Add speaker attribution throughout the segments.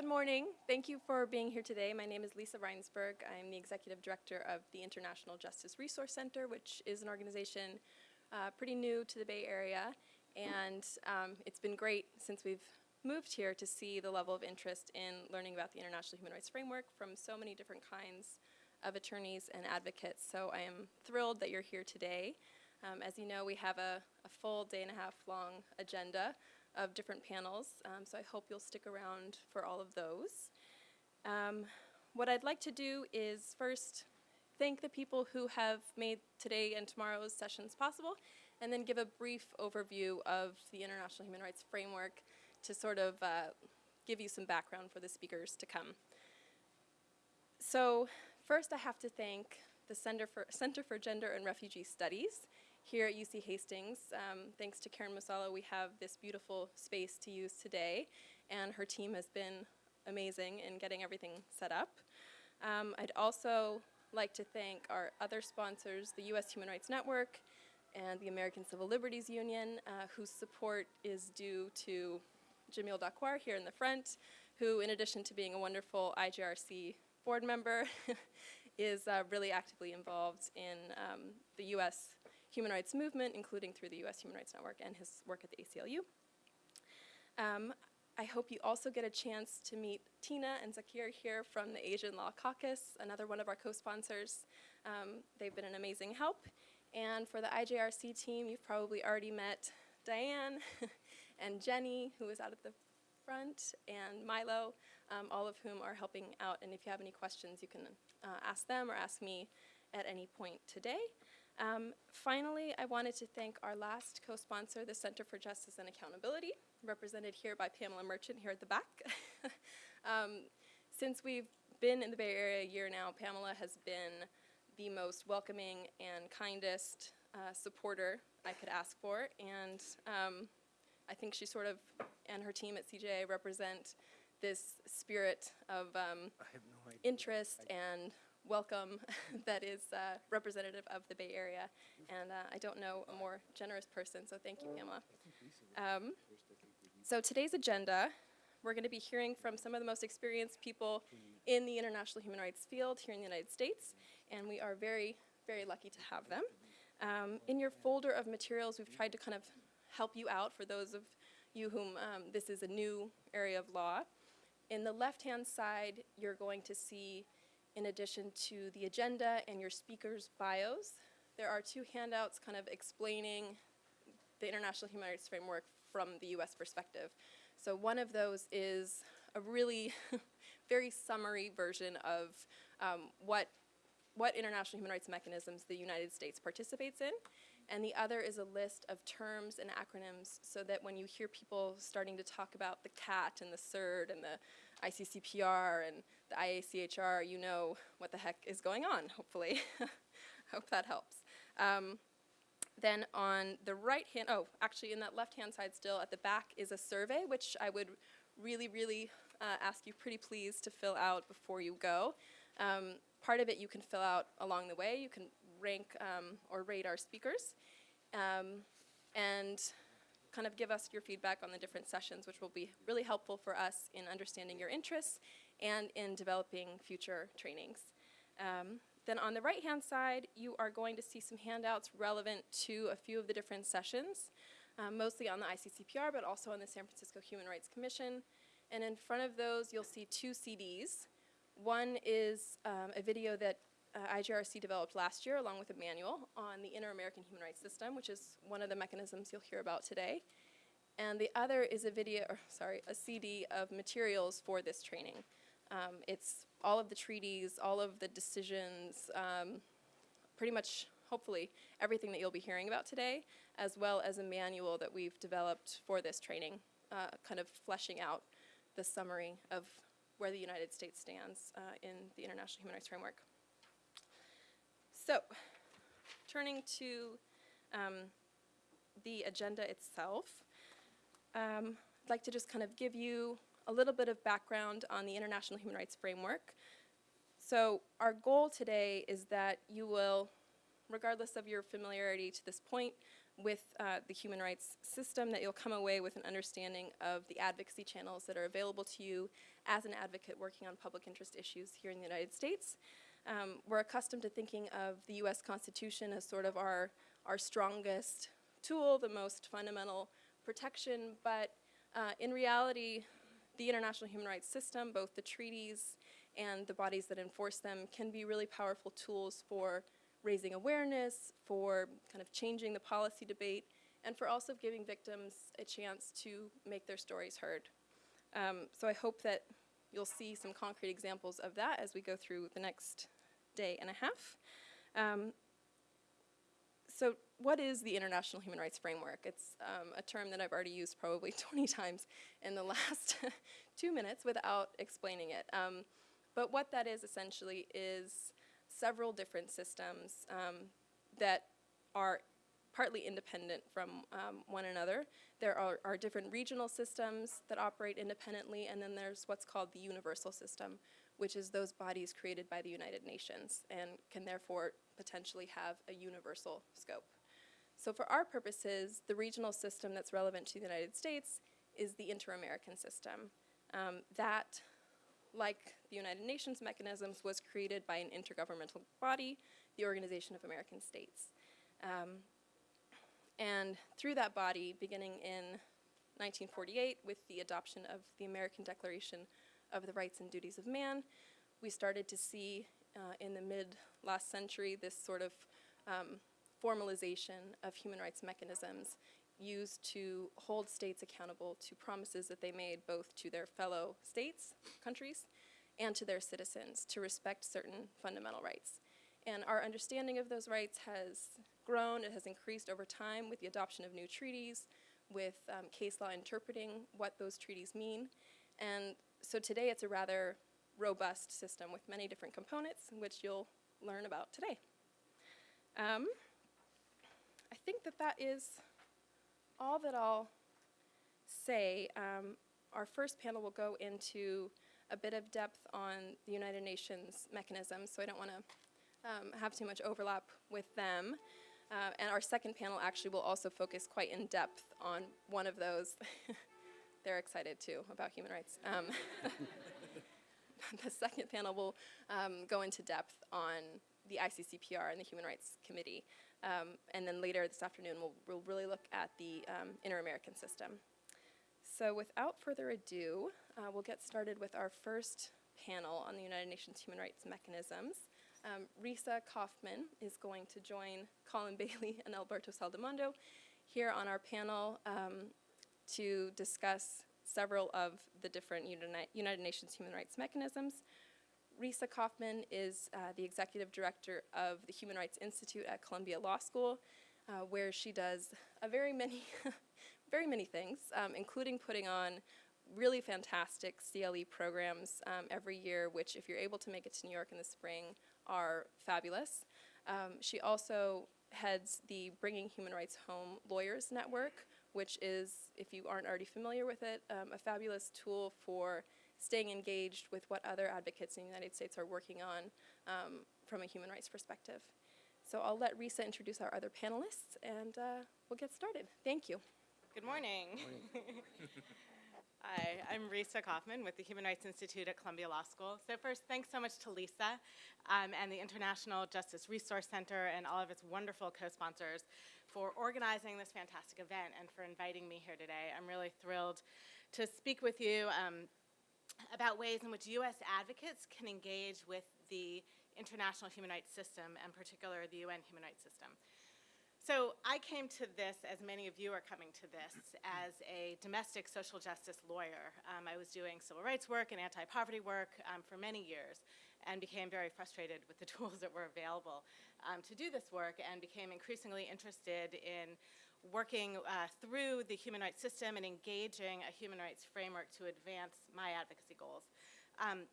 Speaker 1: good morning. Thank you for being here today. My name is Lisa Reinsberg. I'm the Executive Director of the International Justice Resource Center, which is an organization uh, pretty new to the Bay Area. And um, it's been great since we've moved here to see the level of interest in learning about the International Human Rights Framework from so many different kinds of attorneys and advocates. So I am thrilled that you're here today. Um, as you know, we have a, a, full day and a half long agenda of different panels, um, so I hope you'll stick around for all of those. Um, what I'd like to do is first thank the people who have made today and tomorrow's sessions possible, and then give a brief overview of the International Human Rights Framework to sort of uh, give you some background for the speakers to come. So first I have to thank the Center for, Center for Gender and Refugee Studies here at UC Hastings. Um, thanks to Karen Musalo, we have this beautiful space to use today, and her team has been amazing in getting everything set up. Um, I'd also like to thank our other sponsors, the U.S. Human Rights Network and the American Civil Liberties Union, uh, whose support is due to Jamil Dakwar here in the front, who in addition to being a wonderful IJRC board member, is uh, really actively involved in um, the U.S. human rights movement, including through the U.S. Human Rights Network and his work at the ACLU. Um, I hope you also get a chance to meet Tina and Zakir here from the Asian Law Caucus, another one of our co-sponsors. Um, they've been an amazing help. And for the IJRC team, you've probably already met Diane and Jenny, who is out at the front, and Milo, um, all of whom are helping out. And if you have any questions, you can uh, ask them or ask me at any point today. Um, finally, I wanted to thank our last co-sponsor, the Center for Justice and Accountability, represented here by Pamela Merchant here at the back. um, since we've been in the Bay Area a year now, Pamela has been the most welcoming and kindest uh, supporter I could ask for, and um, I think she sort of, and her team at CJA represent this spirit of um,
Speaker 2: no
Speaker 1: interest and welcome that is uh, representative of the Bay Area. And uh, I don't know a more generous person, so thank you, Pamela. Um, so today's agenda, we're going to be hearing from some of the most experienced people in the international human rights field here in the United States, and we are very, very lucky to have them. Um, in your folder of materials, we've tried to kind of help you out for those of you whom um, this is a new area of law. In the left-hand side, you're going to see, in addition to the agenda and your speakers' bios, there are two handouts kind of explaining the International Human Rights Framework from the US perspective. So one of those is a really very summary version of um, what, what international human rights mechanisms the United States participates in and the other is a list of terms and acronyms so that when you hear people starting to talk about the CAT and the CERD and the ICCPR and the IACHR, you know what the heck is going on, hopefully. Hope that helps. Um, then on the right hand, oh, actually in that left hand side still at the back is a survey, which I would really, really uh, ask you pretty please to fill out before you go. Um, part of it you can fill out along the way. You can rank um, or rate our speakers um, and kind of give us your feedback on the different sessions, which will be really helpful for us in understanding your interests and in developing future trainings. Um, then on the right-hand side, you are going to see some handouts relevant to a few of the different sessions, um, mostly on the ICCPR, but also on the San Francisco Human Rights Commission. And in front of those, you'll see two CDs. One is um, a video that uh, IJRC developed last year along with a manual on the Inter-American Human Rights System, which is one of the mechanisms you'll hear about today. And the other is a video, or sorry, a CD of materials for this training. Um, it's all of the treaties, all of the decisions, um, pretty much, hopefully, everything that you'll be hearing about today, as well as a manual that we've developed for this training, uh, kind of fleshing out the summary of where the United States stands uh, in the International Human Rights Framework. So, turning to um, the agenda itself, um, I'd like to just kind of give you a little bit of background on the International Human Rights Framework. So our goal today is that you will, regardless of your familiarity to this point with uh, the human rights system, that you'll come away with an understanding of the advocacy channels that are available to you as an advocate working on public interest issues here in the United States. Um, we're accustomed to thinking of the US Constitution as sort of our, our strongest tool, the most fundamental protection, but uh, in reality, the international human rights system, both the treaties and the bodies that enforce them, can be really powerful tools for raising awareness, for kind of changing the policy debate, and for also giving victims a chance to make their stories heard. Um, so I hope that you'll see some concrete examples of that as we go through the next day and a half. Um, so what is the International Human Rights Framework? It's um, a term that I've already used probably 20 times in the last two minutes without explaining it. Um, but what that is essentially is several different systems um, that are partly independent from um, one another. There are, are, different regional systems that operate independently, and then there's what's called the universal system, which is those bodies created by the United Nations and can therefore potentially have a universal scope. So for our purposes, the regional system that's relevant to the United States is the Inter-American system. Um, that, like the United Nations mechanisms, was created by an intergovernmental body, the Organization of American States. Um, and through that body, beginning in 1948 with the adoption of the American Declaration of the Rights and Duties of Man, we started to see uh, in the mid last century this sort of um, formalization of human rights mechanisms used to hold states accountable to promises that they made both to their fellow states, countries, and to their citizens to respect certain fundamental rights. And our understanding of those rights has grown, it has increased over time with the adoption of new treaties, with um, case law interpreting what those treaties mean. And so today it's a rather robust system with many different components, which you'll learn about today. Um, I think that that is all that I'll say. Um, our first panel will go into a bit of depth on the United Nations mechanism, so I don't want to um, have too much overlap with them. Uh, and our second panel actually will also focus quite in depth on one of those. They're excited too about human rights. Um, the second panel will um, go into depth on the ICCPR and the Human Rights Committee. Um, and then later this afternoon, we'll, we'll really look at the um, inter-American system. So without further ado, uh, we'll get started with our first panel on the United Nations Human Rights Mechanisms. Um, Risa Kaufman is going to join Colin Bailey and Alberto Saldamando here on our panel um, to discuss several of the different United Nations human rights mechanisms. Risa Kaufman is uh, the executive director of the Human Rights Institute at Columbia Law School, uh, where she does a very many, very many things, um, including putting on really fantastic CLE programs um, every year, which if you're able to make it to New York in the spring, are fabulous. Um, she also heads the Bringing Human Rights Home Lawyers Network, which is, if you aren't already familiar with it, um, a fabulous tool for staying engaged with what other advocates in the United States are working on um, from a human rights perspective. So I'll let Risa introduce our other panelists and uh, we'll get started. Thank you.
Speaker 2: Good morning. morning. Hi, I'm Risa Kaufman with the Human Rights Institute at Columbia Law School. So first, thanks so much to Lisa um, and the International Justice Resource Center and all of its wonderful co-sponsors for organizing this fantastic event and for inviting me here today. I'm really thrilled to speak with you um, about ways in which U.S. advocates can engage with the international human rights system, and particular the UN human rights system. So I came to this, as many of you are coming to this, as a domestic social justice lawyer. Um, I was doing civil rights work and anti-poverty work um, for many years and became very frustrated with the tools that were available um, to do this work and became increasingly interested in working uh, through the human rights system and engaging a human rights framework to advance my advocacy goals. Um,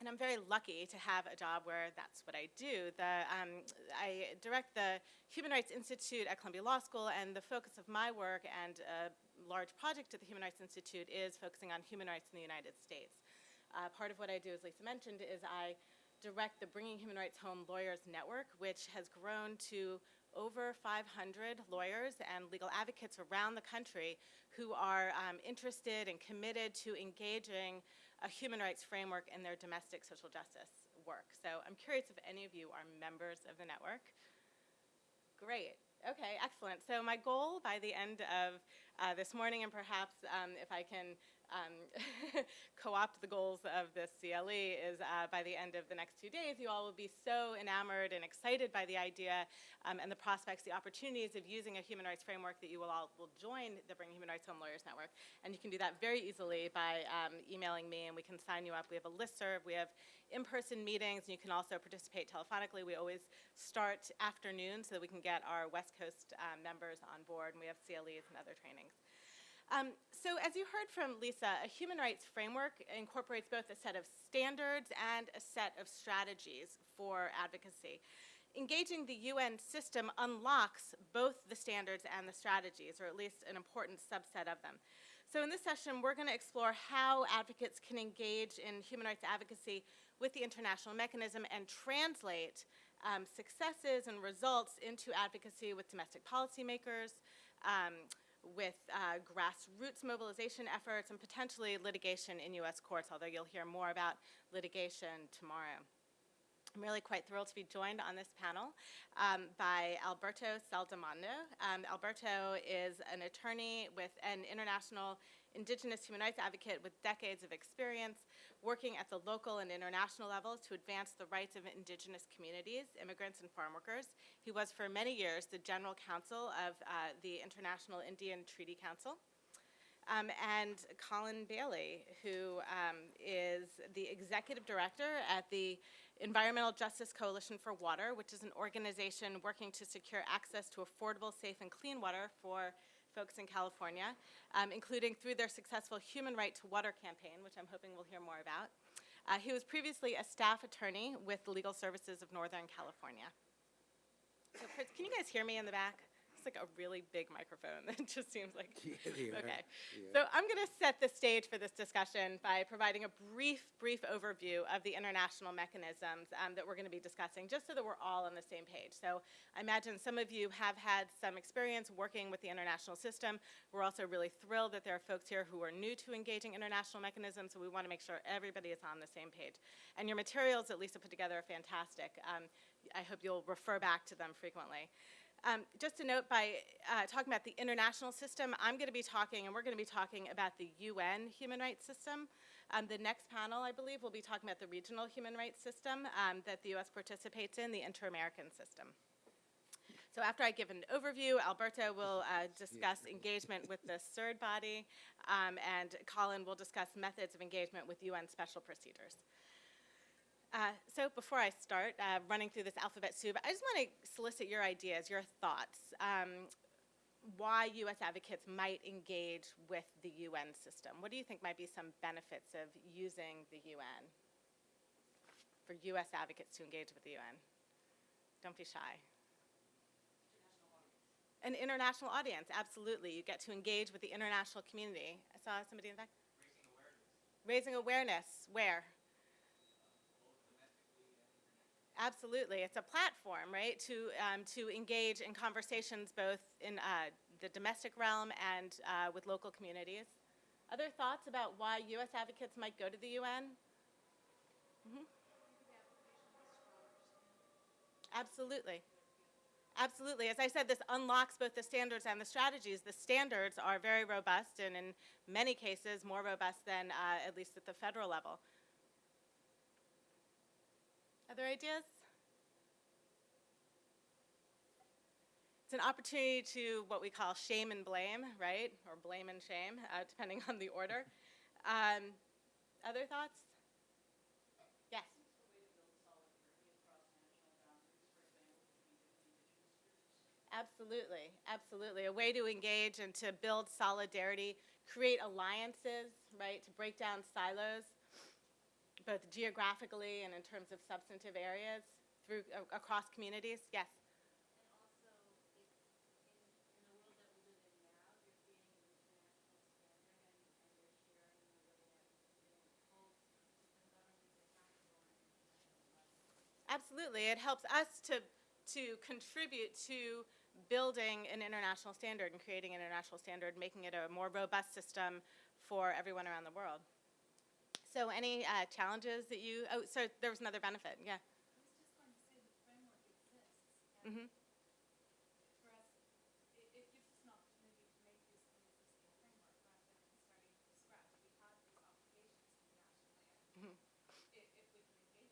Speaker 2: and I'm very lucky to have a job where that's what I do. The, um, I direct the Human Rights Institute at Columbia Law School, and the focus of my work and a large project at the Human Rights Institute is focusing on human rights in the United States. Uh, part of what I do, as Lisa mentioned, is I direct the Bringing Human Rights Home Lawyers Network, which has grown to over 500 lawyers and legal advocates around the country who are um, interested and committed to engaging a human rights framework in their domestic social justice work. So I'm curious if any of you are members of the network. Great. Okay, excellent. So my goal by the end of uh, this morning, and perhaps um, if I can um, co-opt the goals of this CLE, is uh, by the end of the next two days, you all will be so enamored and excited by the idea um, and the prospects, the opportunities of using a human rights framework that you will all will join the Bring Human Rights Home Lawyers Network. And you can do that very easily by um, emailing me, and we can sign you up. We have a listserv. We have in-person meetings, and you can also participate telephonically. We always start afternoon so that we can get our West Coast um, members on board, and we have CLEs and other trainings. Um, so as you heard from Lisa, a human rights framework incorporates both a set of standards and a set of strategies for advocacy. Engaging the UN system unlocks both the standards and the strategies, or at least an important subset of them. So in this session, we're going to explore how advocates can engage in human rights advocacy with the international mechanism and translate um, successes and results into advocacy with domestic policymakers, um, with uh, grassroots mobilization efforts, and potentially litigation in U.S. courts, although you'll hear more about litigation tomorrow. I'm really quite thrilled to be joined on this panel um, by Alberto Saldamando. Um, Alberto is an attorney with an international indigenous human rights advocate with decades of experience working at the local and international levels to advance the rights of indigenous communities, immigrants, and farm workers. He was for many years the general counsel of uh, the International Indian Treaty Council. Um, and Colin Bailey, who um, is the executive director at the Environmental Justice Coalition for Water, which is an organization working to secure access to affordable, safe, and clean water for folks in California, um, including through their successful Human Right to Water campaign, which I'm hoping we'll hear more about. Uh, he was previously a staff attorney with the Legal Services of Northern California. So, can you guys hear me in the back? It's like a really big microphone that just seems like.
Speaker 3: Yeah.
Speaker 2: Okay.
Speaker 3: Yeah.
Speaker 2: So I'm going to set the stage for this discussion by providing a brief, brief overview of the international mechanisms um, that we're going to be discussing, just so that we're all on the same page. So I imagine some of you have had some experience working with the international system. We're also really thrilled that there are folks here who are new to engaging international mechanisms, so we want to make sure everybody is on the same page. And your materials that Lisa put together are fantastic. Um, I hope you'll refer back to them frequently. Um, just a note, by uh, talking about the international system, I'm going to be talking, and we're going to be talking about the UN human rights system. Um, the next panel, I believe, will be talking about the regional human rights system um, that the U.S. participates in, the inter-American system. So after I give an overview, Alberto will uh, discuss engagement with the CERD body, um, and Colin will discuss methods of engagement with UN special procedures. Uh, so before I start uh, running through this alphabet soup, I just want to solicit your ideas, your thoughts, um, why U.S. advocates might engage with the UN system. What do you think might be some benefits of using the UN for U.S. advocates to engage with the UN? Don't be shy. An international audience, absolutely. You get to engage with the international community. I saw somebody in the back. Raising awareness. Where? Absolutely, it's a platform, right, to, um, to engage in conversations both in uh, the domestic realm and uh, with local communities. Other thoughts about why U.S. advocates might go to the UN? Mhm. Absolutely. Absolutely. As I said, this unlocks both the standards and the strategies. The standards are very robust and in many cases more robust than uh, at least at the federal level. Other ideas? It's an opportunity to what we call shame and blame, right? Or blame and shame, uh, depending on the order. Um, other thoughts? Yes. Absolutely, absolutely. A way to engage and to build solidarity, create alliances, right? To break down silos both geographically and in terms of substantive areas through uh, across communities? Yes. Absolutely. It helps us to, to contribute to building an international standard and creating an international standard, making it a more robust system for everyone around the world. So any uh, challenges that you, oh, so there was another benefit, yeah.
Speaker 3: I was just going to say the framework exists.
Speaker 2: Mhm.
Speaker 3: And for us, it, it gives us an opportunity to make use of an existing framework rather than starting from scratch. We have these obligations internationally, and i- if we can engage with it, it can be the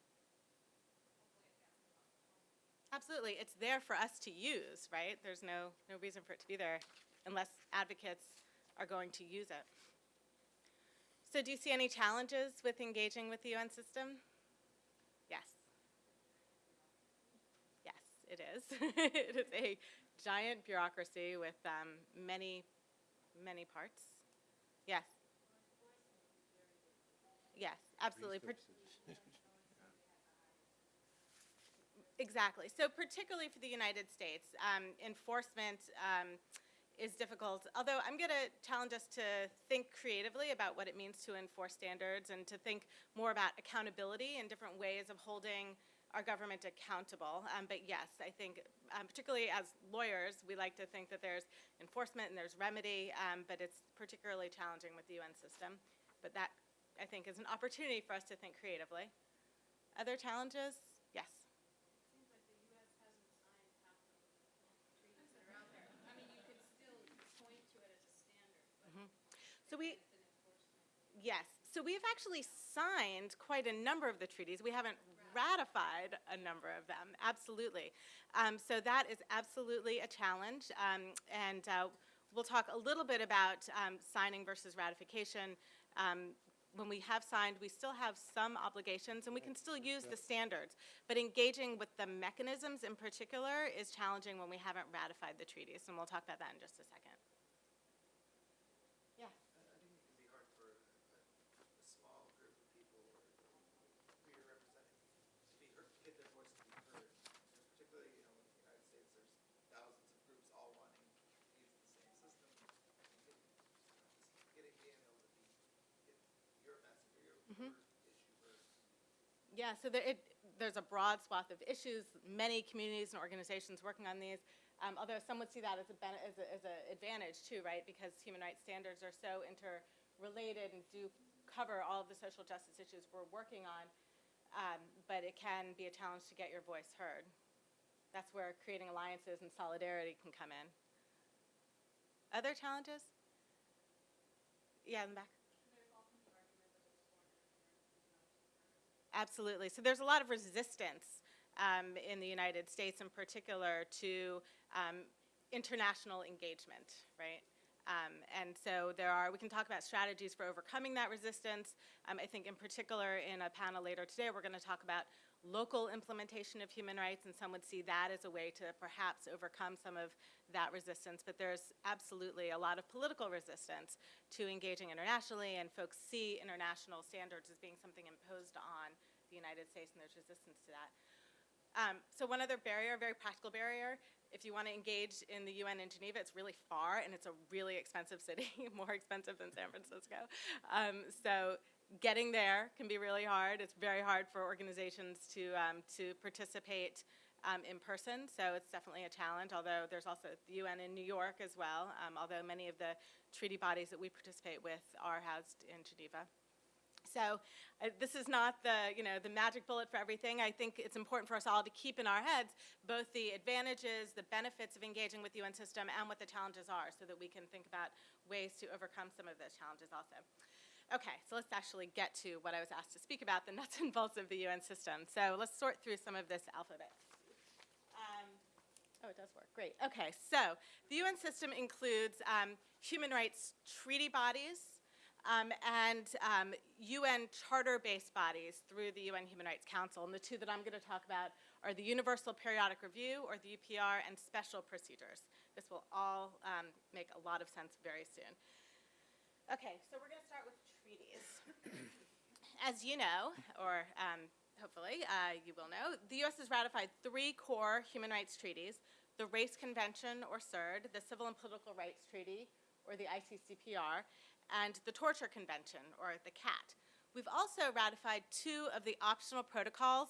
Speaker 3: next step. Hopefully advance the process.
Speaker 2: Absolutely, it's there for us to use, right? There's no, no reason for it to be there unless advocates are going to use it. So do you see any challenges with engaging with the UN system? Yes. Yes, it is. It is a giant bureaucracy with um, many, many parts. Yes. Yes, absolutely. Exactly. So particularly for the United States, um, enforcement um, is difficult. Although I'm going to challenge us to think creatively about what it means to enforce standards and to think more about accountability and different ways of holding our government accountable. Um, but yes, I think, um, particularly as lawyers, we like to think that there's enforcement and there's remedy, um, but it's particularly challenging with the UN system. But that, I think, is an opportunity for us to think creatively. Other challenges? Yes.
Speaker 3: Seems like the US hasn't signed half the treaties that are out there. I mean, you could still point to it as a standard, but
Speaker 2: So we,
Speaker 3: it's an enforcement.
Speaker 2: yes, so we've actually signed quite a number of the treaties. We haven't ratified a number of them, absolutely. Um, so that is absolutely a challenge. Um, and uh, we'll talk a little bit about um, signing versus ratification. Um, when we have signed, we still have some obligations and we can still use the standards. But engaging with the mechanisms in particular is challenging when we haven't ratified the treaties. And we'll talk about that in just a second. Yeah.
Speaker 4: I I think it can be hard for a, a small group of people or who you're representing to be heard, get their voice to be heard. You know, Particularly, you know, in the United States, there's thousands of groups all wanting to use the same system. I think it, you know, just getting, being able to be, get your message or your, your issue heard.
Speaker 2: Yeah, so there, it, there's a broad swath of issues, many communities and organizations working on these. Um, although some would see that as a, as a, as a advantage too, right? Because human rights standards are so interrelated and do cover all of the social justice issues we're working on. Um, but it can be a challenge to get your voice heard. That's where creating alliances and solidarity can come in. Other challenges? Yeah, in the back. Absolutely. So there's a lot of resistance um, in the United States, in particular, to um, international engagement, right? Um, and so there are, we can talk about strategies for overcoming that resistance. Um, I think in particular in a panel later today, we're going to talk about local implementation of human rights, and some would see that as a way to perhaps overcome some of that resistance. But there's absolutely a lot of political resistance to engaging internationally, and folks see international standards as being something imposed on the United States, and there's resistance to that. Um, so one other barrier, a very practical barrier, if you want to engage in the UN in Geneva, it's really far and it's a really expensive city, more expensive than San Francisco. Um, so getting there can be really hard. It's very hard for organizations to, um, to participate um, in person, so it's definitely a challenge, although there's also the UN in New York as well, um, although many of the treaty bodies that we participate with are housed in Geneva. So uh, this is not the, you know, the magic bullet for everything. I think it's important for us all to keep in our heads both the advantages, the benefits of engaging with the UN system and what the challenges are so that we can think about ways to overcome some of those challenges also. Okay, so let's actually get to what I was asked to speak about, the nuts and bolts of the UN system. So let's sort through some of this alphabet. Um, Oh, it does work. Great. Okay, so the UN system includes um, human rights treaty bodies um, and um, UN charter-based bodies through the UN Human Rights Council. And the two that I'm going to talk about are the Universal Periodic Review, or the UPR, and special procedures. This will all um, make a lot of sense very soon. Okay, so we're going to start with treaties. As you know, or um, hopefully uh, you will know, the U.S. has ratified three core human rights treaties, the Race Convention, or CERD, the Civil and Political Rights Treaty, or the ICCPR, and the Torture Convention, or the CAT. We've also ratified two of the optional protocols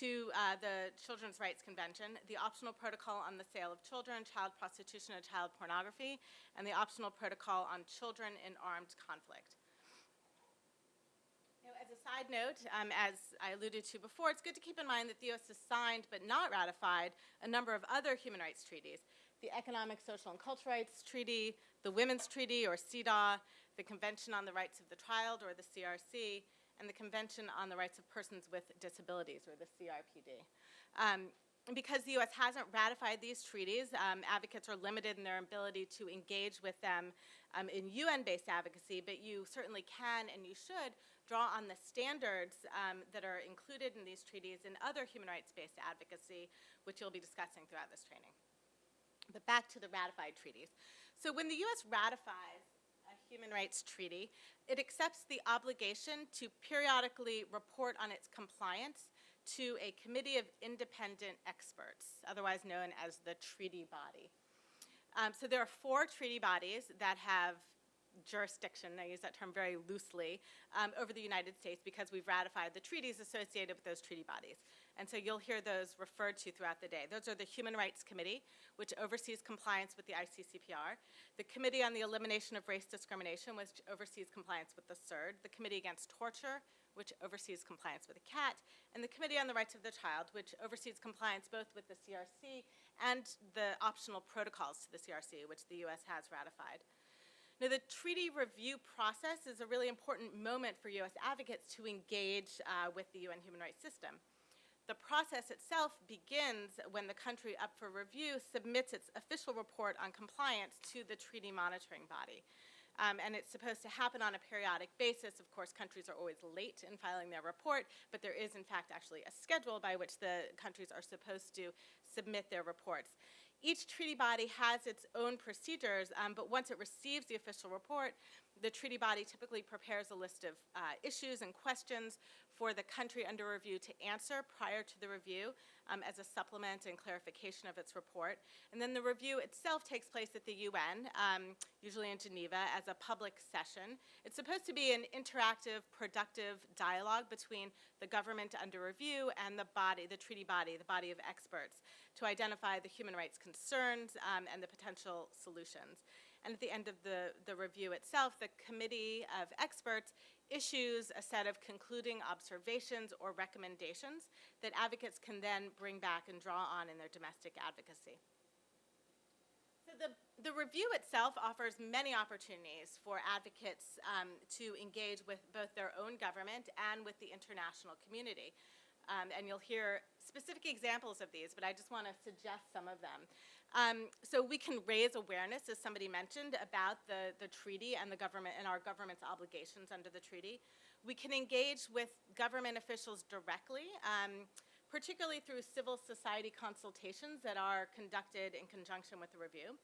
Speaker 2: to uh, the Children's Rights Convention, the optional protocol on the sale of children, child prostitution, and child pornography, and the optional protocol on children in armed conflict. Side note, um, as I alluded to before, it's good to keep in mind that the U.S. has signed but not ratified a number of other human rights treaties. The Economic, Social, and Cultural Rights Treaty, the Women's Treaty, or CEDAW, the Convention on the Rights of the Child, or the CRC, and the Convention on the Rights of Persons with Disabilities, or the CRPD. Um, because the U.S. hasn't ratified these treaties, um, advocates are limited in their ability to engage with them um, in UN-based advocacy, but you certainly can and you should draw on the standards um, that are included in these treaties and other human rights-based advocacy, which you'll be discussing throughout this training. But back to the ratified treaties. So when the U.S. ratifies a human rights treaty, it accepts the obligation to periodically report on its compliance to a committee of independent experts, otherwise known as the treaty body. Um, so there are four treaty bodies that have jurisdiction, I use that term very loosely, um, over the United States because we've ratified the treaties associated with those treaty bodies. And so you'll hear those referred to throughout the day. Those are the Human Rights Committee, which oversees compliance with the ICCPR, the Committee on the Elimination of Race Discrimination, which oversees compliance with the CERD, the Committee Against Torture, which oversees compliance with the CAT, and the Committee on the Rights of the Child, which oversees compliance both with the CRC and the optional protocols to the CRC, which the U.S. has ratified. Now, the treaty review process is a really important moment for U.S. advocates to engage uh, with the UN human rights system. The process itself begins when the country up for review submits its official report on compliance to the treaty monitoring body. Um, and it's supposed to happen on a periodic basis. Of course, countries are always late in filing their report, but there is, in fact, actually a schedule by which the countries are supposed to submit their reports. Each treaty body has its own procedures, um, but once it receives the official report, the treaty body typically prepares a list of uh, issues and questions for the country under review to answer prior to the review um, as a supplement and clarification of its report. And then the review itself takes place at the UN, um, usually in Geneva, as a public session. It's supposed to be an interactive, productive dialogue between the government under review and the body, the treaty body, the body of experts, to identify the human rights concerns um, and the potential solutions. And at the end of the, the review itself, the committee of experts issues a set of concluding observations or recommendations that advocates can then bring back and draw on in their domestic advocacy. So the, the review itself offers many opportunities for advocates um, to engage with both their own government and with the international community. Um, and you'll hear specific examples of these, but I just want to suggest some of them. Um, so we can raise awareness, as somebody mentioned, about the, the treaty and the government and our government's obligations under the treaty. We can engage with government officials directly, um, particularly through civil society consultations that are conducted in conjunction with the review.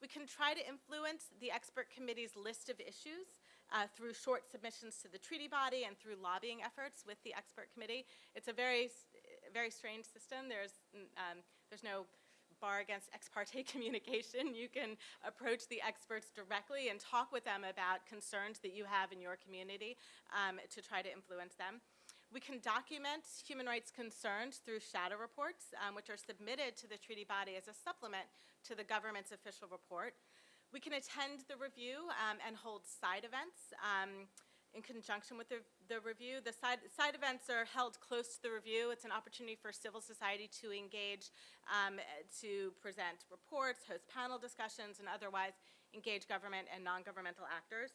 Speaker 2: We can try to influence the expert committee's list of issues uh, through short submissions to the treaty body and through lobbying efforts with the expert committee. It's a very, very strange system. There's, um, there's no bar against ex parte communication. You can approach the experts directly and talk with them about concerns that you have in your community um, to try to influence them. We can document human rights concerns through shadow reports, um, which are submitted to the treaty body as a supplement to the government's official report. We can attend the review um, and hold side events. In conjunction with the, the review. The side, side events are held close to the review. It's an opportunity for civil society to engage, um, to present reports, host panel discussions, and otherwise engage government and non-governmental actors.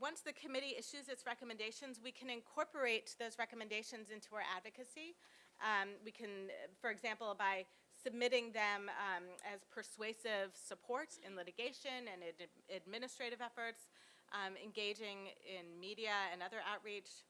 Speaker 2: Once the committee issues its recommendations, we can incorporate those recommendations into our advocacy. Um, we can, for example, by submitting them um, as persuasive support in litigation and ad administrative efforts, um, engaging in media and other outreach,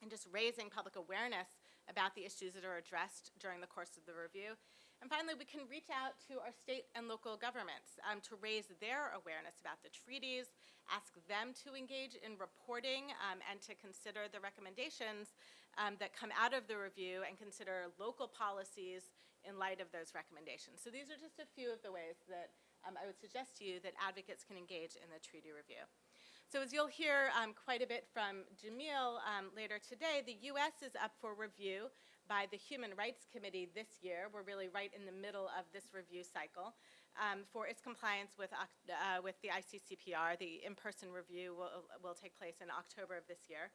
Speaker 2: and just raising public awareness about the issues that are addressed during the course of the review. And finally, we can reach out to our state and local governments um, to raise their awareness about the treaties, ask them to engage in reporting um, and to consider the recommendations um, that come out of the review and consider local policies in light of those recommendations. So these are just a few of the ways that um, I would suggest to you that advocates can engage in the treaty review. So as you'll hear um, quite a bit from Jamil um, later today, the U.S. is up for review by the Human Rights Committee this year. We're really right in the middle of this review cycle um, for its compliance with, uh, with the ICCPR. The in-person review will, will take place in October of this year.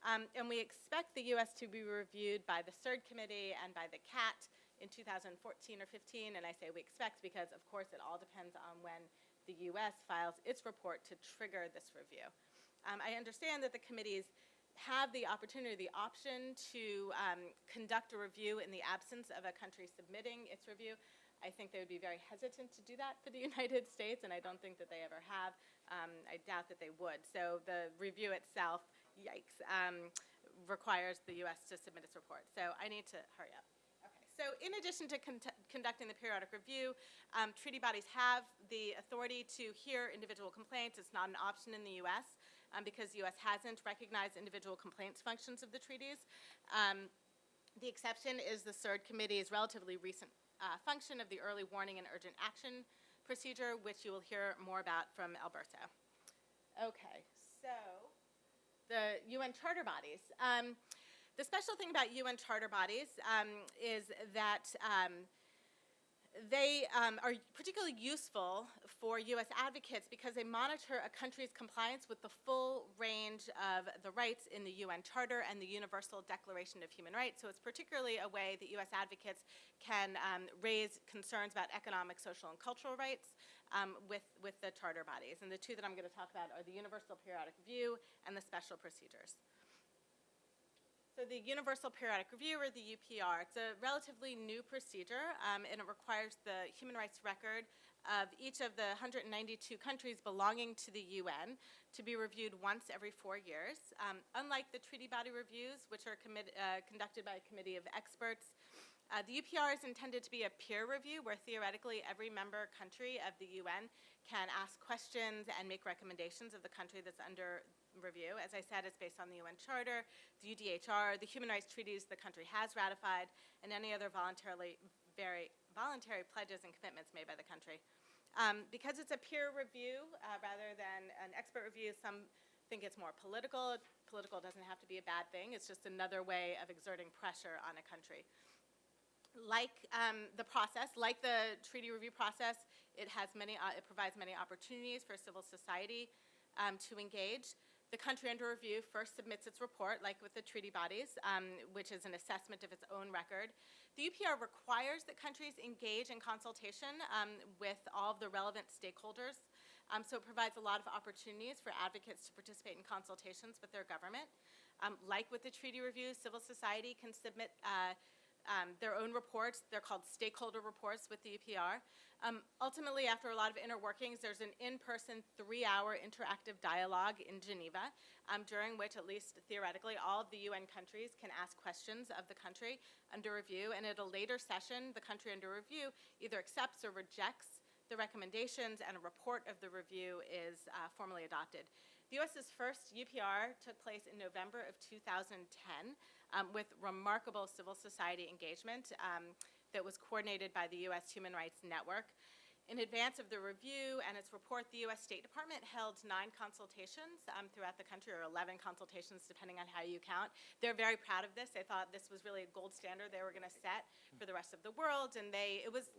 Speaker 2: Um, and we expect the U.S. to be reviewed by the CERD Committee and by the CAT in 2014 or 15. And I say we expect because, of course, it all depends on when the U.S. files its report to trigger this review. Um, I understand that the committees have the opportunity, the option to um, conduct a review in the absence of a country submitting its review. I think they would be very hesitant to do that for the United States, and I don't think that they ever have. Um, I doubt that they would. So the review itself, yikes, um, requires the U.S. to submit its report. So I need to hurry up. So in addition to con- conducting the periodic review, um, treaty bodies have the authority to hear individual complaints. It's not an option in the U.S. Um, because the U.S. hasn't recognized individual complaints functions of the treaties. Um, the exception is the CERD Committee's relatively recent uh, function of the early warning and urgent action procedure, which you will hear more about from Alberto. Okay, so the UN charter bodies. Um, the special thing about UN charter bodies um, is that um, they um, are particularly useful for U.S. advocates because they monitor a country's compliance with the full range of the rights in the UN Charter and the Universal Declaration of Human Rights. So it's particularly a way that U.S. advocates can um, raise concerns about economic, social, and cultural rights um, with, with the charter bodies. And the two that I'm going to talk about are the Universal Periodic Review and the Special Procedures. So the Universal Periodic Review, or the UPR, it's a relatively new procedure, um, and it requires the human rights record of each of the 192 countries belonging to the UN to be reviewed once every four years. Um, unlike the treaty body reviews, which are uh, conducted by a committee of experts, uh, the UPR is intended to be a peer review where theoretically every member country of the UN can ask questions and make recommendations of the country that's under review. As I said, it's based on the UN Charter, the UDHR, the human rights treaties the country has ratified, and any other voluntarily very voluntary pledges and commitments made by the country. Um, because it's a peer review uh, rather than an expert review, some think it's more political. Political doesn't have to be a bad thing. It's just another way of exerting pressure on a country like um, the process, like the treaty review process, it has many, uh, it provides many opportunities for civil society um, to engage. The country under review first submits its report, like with the treaty bodies, um, which is an assessment of its own record. The UPR requires that countries engage in consultation um, with all of the relevant stakeholders. Um, so it provides a lot of opportunities for advocates to participate in consultations with their government. Um, like with the treaty review, civil society can submit uh, um, their own reports. They're called stakeholder reports with the UPR. Um, ultimately, after a lot of inner workings, there's an in-person three-hour interactive dialogue in Geneva, um, during which, at least theoretically, all of the UN countries can ask questions of the country under review. And at a later session, the country under review either accepts or rejects the recommendations, and a report of the review is uh, formally adopted. The U.S.'s first UPR took place in November of 2010 um, with remarkable civil society engagement um, that was coordinated by the U.S. Human Rights Network. In advance of the review and its report, the U.S. State Department held nine consultations um, throughout the country, or 11 consultations, depending on how you count. They're very proud of this. They thought this was really a gold standard they were going to set for the rest of the world, and they it was,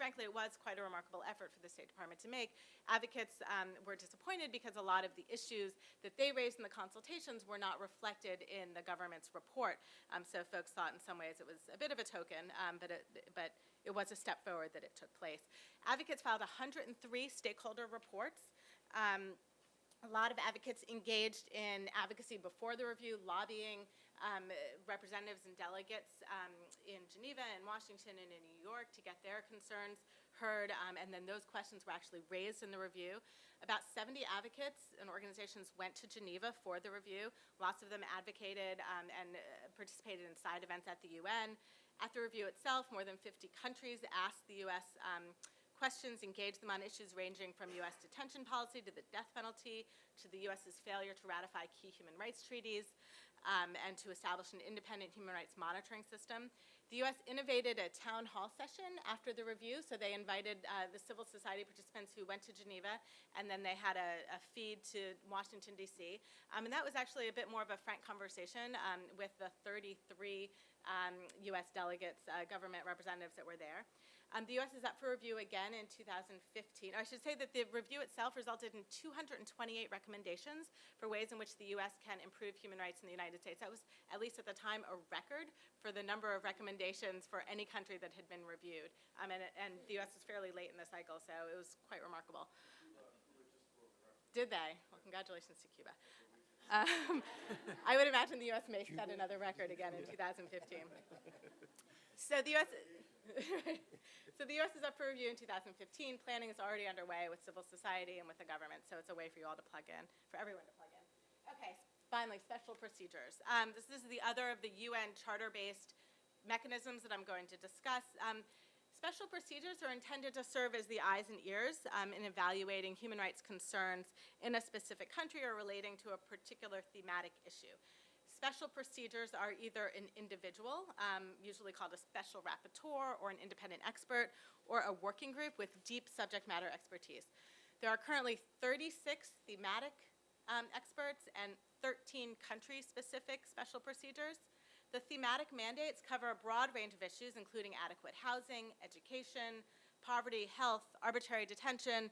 Speaker 2: frankly, it was quite a remarkable effort for the State Department to make. Advocates um, were disappointed because a lot of the issues that they raised in the consultations were not reflected in the government's report. Um, so folks thought, in some ways, it was a bit of a token, um, but it, but it was a step forward that it took place. Advocates filed 103 stakeholder reports. Um, a lot of advocates engaged in advocacy before the review, lobbying um, representatives and delegates um, in Geneva and Washington and in New York to get their concerns heard, um, and then those questions were actually raised in the review. About 70 advocates and organizations went to Geneva for the review. Lots of them advocated um, and uh, participated in side events at the UN. At the review itself, more than 50 countries asked the U.S. Um, questions, engaged them on issues ranging from U.S. detention policy to the death penalty to the U.S.'s failure to ratify key human rights treaties. Um, and to establish an independent human rights monitoring system. The U.S. innovated a town hall session after the review, so they invited uh, the civil society participants who went to Geneva, and then they had a, a feed to Washington, D.C. Um, and that was actually a bit more of a frank conversation um, with the 33 um, U.S. delegates, uh, government representatives that were there. Um, the U.S. is up for review again in 2015. I should say that the review itself resulted in 228 recommendations for ways in which the U.S. can improve human rights in the United States. That was, at least at the time, a record for the number of recommendations for any country that had been reviewed. Um, and, and the U.S. was fairly late in the cycle, so it was quite remarkable. Did they? Well, congratulations to Cuba. Um, I would imagine the U.S. may set another record again in 2015. So the U.S. so the U.S. is up for review in 2015. Planning is already underway with civil society and with the government, so it's a way for you all to plug in, for everyone to plug in. Okay, finally, special procedures. Um, this is the other of the UN charter-based mechanisms that I'm going to discuss. Um, special procedures are intended to serve as the eyes and ears um, in evaluating human rights concerns in a specific country or relating to a particular thematic issue. Special procedures are either an individual, um, usually called a special rapporteur, or an independent expert, or a working group with deep subject matter expertise. There are currently 36 thematic um, experts and 13 country-specific special procedures. The thematic mandates cover a broad range of issues, including adequate housing, education, poverty, health, arbitrary detention,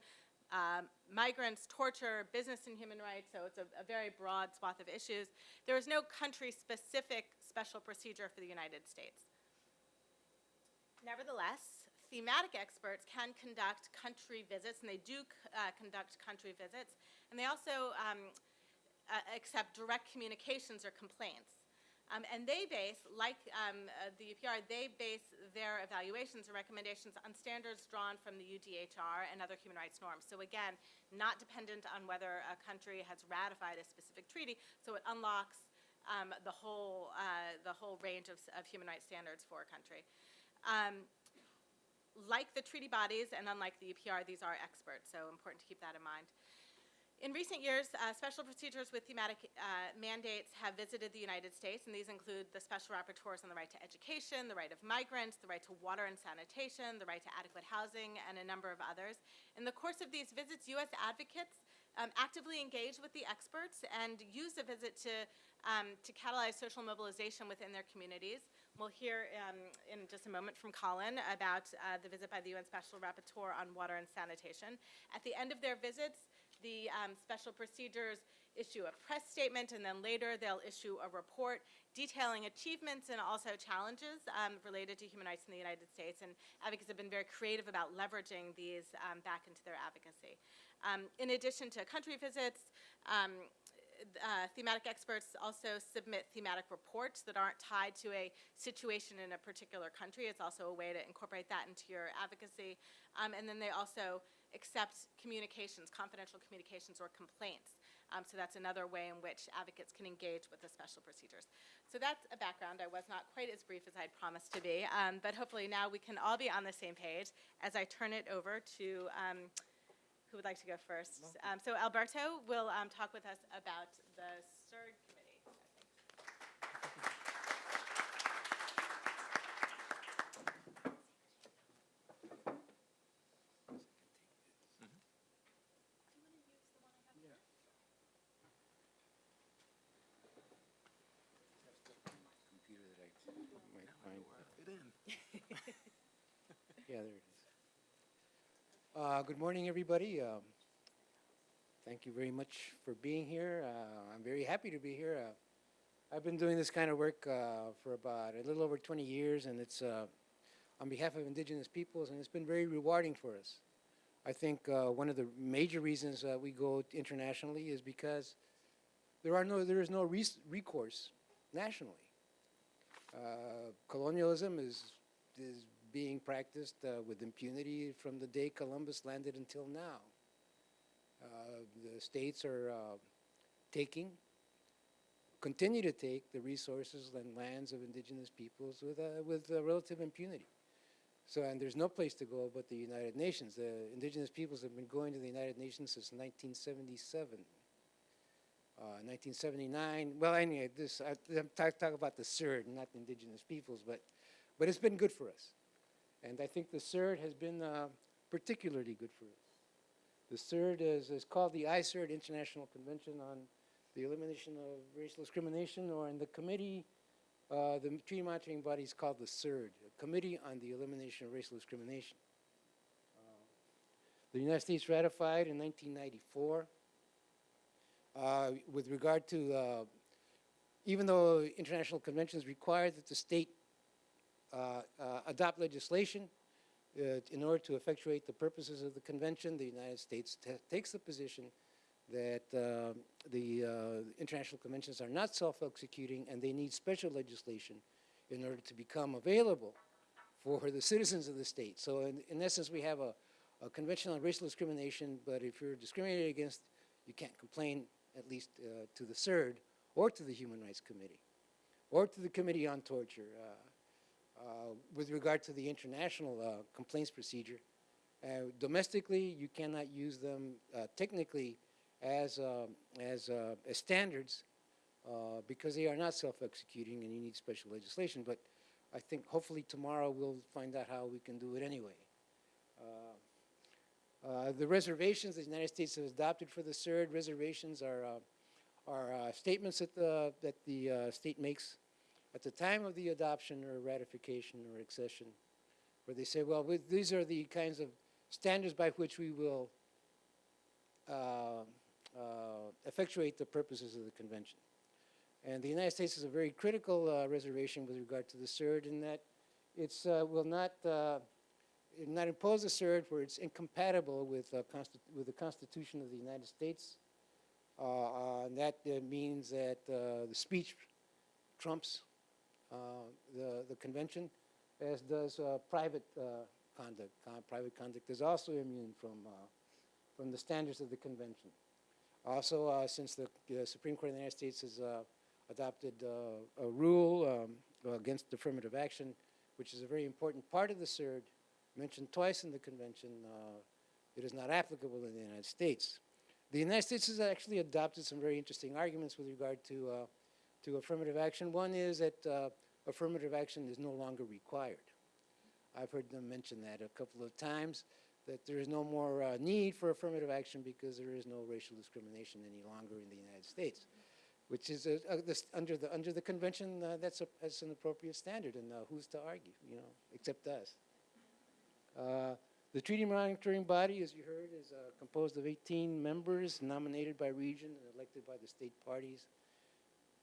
Speaker 2: um, migrants, torture, business and human rights, so it's a, a very broad swath of issues. There is no country-specific special procedure for the United States. Nevertheless, thematic experts can conduct country visits, and they do uh, conduct country visits, and they also um, uh, accept direct communications or complaints. Um, and they base, like um, uh, the UPR, they base their evaluations and recommendations on standards drawn from the UDHR and other human rights norms. So again, not dependent on whether a country has ratified a specific treaty, so it unlocks um, the, whole, uh, the whole range of, of human rights standards for a country. Um, like the treaty bodies and unlike the UPR, these are experts, so important to keep that in mind. In recent years, uh, special procedures with thematic uh, mandates have visited the United States, and these include the special rapporteurs on the right to education, the right of migrants, the right to water and sanitation, the right to adequate housing, and a number of others. In the course of these visits, U.S. advocates um, actively engage with the experts and use the visit to, um, to catalyze social mobilization within their communities. We'll hear um, in just a moment from Colin about uh, the visit by the UN Special Rapporteur on water and sanitation. At the end of their visits, the um, special procedures issue a press statement, and then later they'll issue a report detailing achievements and also challenges um, related to human rights in the United States. And advocates have been very creative about leveraging these um, back into their advocacy. Um, in addition to country visits, um, uh, thematic experts also submit thematic reports that aren't tied to a situation in a particular country. It's also a way to incorporate that into your advocacy. Um, and then they also accept communications, confidential communications or complaints. Um, so that's another way in which advocates can engage with the special procedures. So that's a background. I was not quite as brief as I'd promised to be, um, but hopefully now we can all be on the same page as I turn it over to um, who would like to go first? Um, so Alberto will um, talk with us about the CERD committee. I think.
Speaker 5: computer that I might find.
Speaker 4: Fit in.
Speaker 5: Uh, Good morning, everybody. Um, Thank you very much for being here. Uh, I'm very happy to be here. Uh, I've been doing this kind of work uh, for about a little over 20 years, and it's uh, on behalf of indigenous peoples, and it's been very rewarding for us. I think uh, one of the major reasons that we go internationally is because there are no, there is no recourse nationally. Colonialism is is being practiced uh, with impunity from the day Columbus landed until now. Uh, the states are uh, taking, continue to take the resources and lands of indigenous peoples with uh, with uh, relative impunity. So, and there's no place to go but the United Nations. The indigenous peoples have been going to the United Nations since 1977. uh, 1979. Well, anyway, this I, I'm talk, talk about the CERD, not the indigenous peoples, but but it's been good for us, and I think the CERD has been uh, particularly good for us. The CERD is, is called the ICERD International Convention on the Elimination of Racial Discrimination, or in the committee, uh, the treaty monitoring body is called the CERD, Committee on the Elimination of Racial Discrimination. Uh, the United States ratified in 1994. Uh, with regard to, uh, even though international conventions require that the state adopt legislation uh, in order to effectuate the purposes of the convention, the United States ta takes the position that uh, the uh, international conventions are not self-executing and they need special legislation in order to become available for the citizens of the state. So in, in essence, we have a, a convention on racial discrimination, but if you're discriminated against, you can't complain, at least uh, to the CERD or to the Human Rights Committee or to the Committee on Torture. Uh, uh, with regard to the international uh, complaints procedure, uh, domestically, you cannot use them uh, technically as, as, uh, as standards uh, because they are not self-executing and you need special legislation. But I think hopefully tomorrow we'll find out how we can do it anyway. Uh, uh, the reservations the United States has adopted for the CERD reservations are, uh, are uh, statements that the, that the uh, state makes at the time of the adoption or ratification or accession, where they say, well, with, these are the kinds of standards by which we will uh, uh, effectuate the purposes of the convention. And the United States is a very critical uh, reservation with regard to the CERD in that it uh, will not, uh, not impose a CERD where it's incompatible with, uh, with the Constitution of the United States. And that means that the speech trumps the, the convention, as does uh, private uh, conduct. Con- private conduct is also immune from, uh, from the standards of the convention. Also, uh, since the uh, Supreme Court of the United States has uh, adopted uh, a rule um, against affirmative action, which is a very important part of the CERD, mentioned twice in the convention, uh, it is not applicable in the United States. The United States has actually adopted some very interesting arguments with regard to, uh, to affirmative action. One is that uh, affirmative action is no longer required. I've heard them mention that a couple of times, that there is no more uh, need for affirmative action because there is no racial discrimination any longer in the United States, which is a, a, this, under, the, under the convention, uh, that's, a, that's an appropriate standard, and uh, who's to argue, you know, except us. Uh, the treaty monitoring body, as you heard, is uh, composed of 18 members nominated by region and elected by the state parties.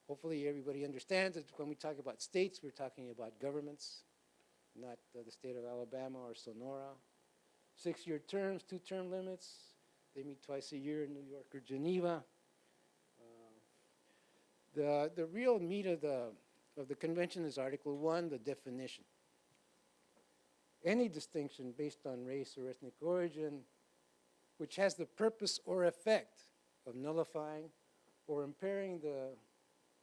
Speaker 5: Hopefully, everybody understands that when we talk about states, we're talking about governments, not uh, the state of Alabama or Sonora. Six-year terms, two-term limits. They meet twice a year in New York or Geneva. Uh, the the real meat of the of the convention is Article One, the definition. Any distinction based on race or ethnic origin, which has the purpose or effect of nullifying or impairing the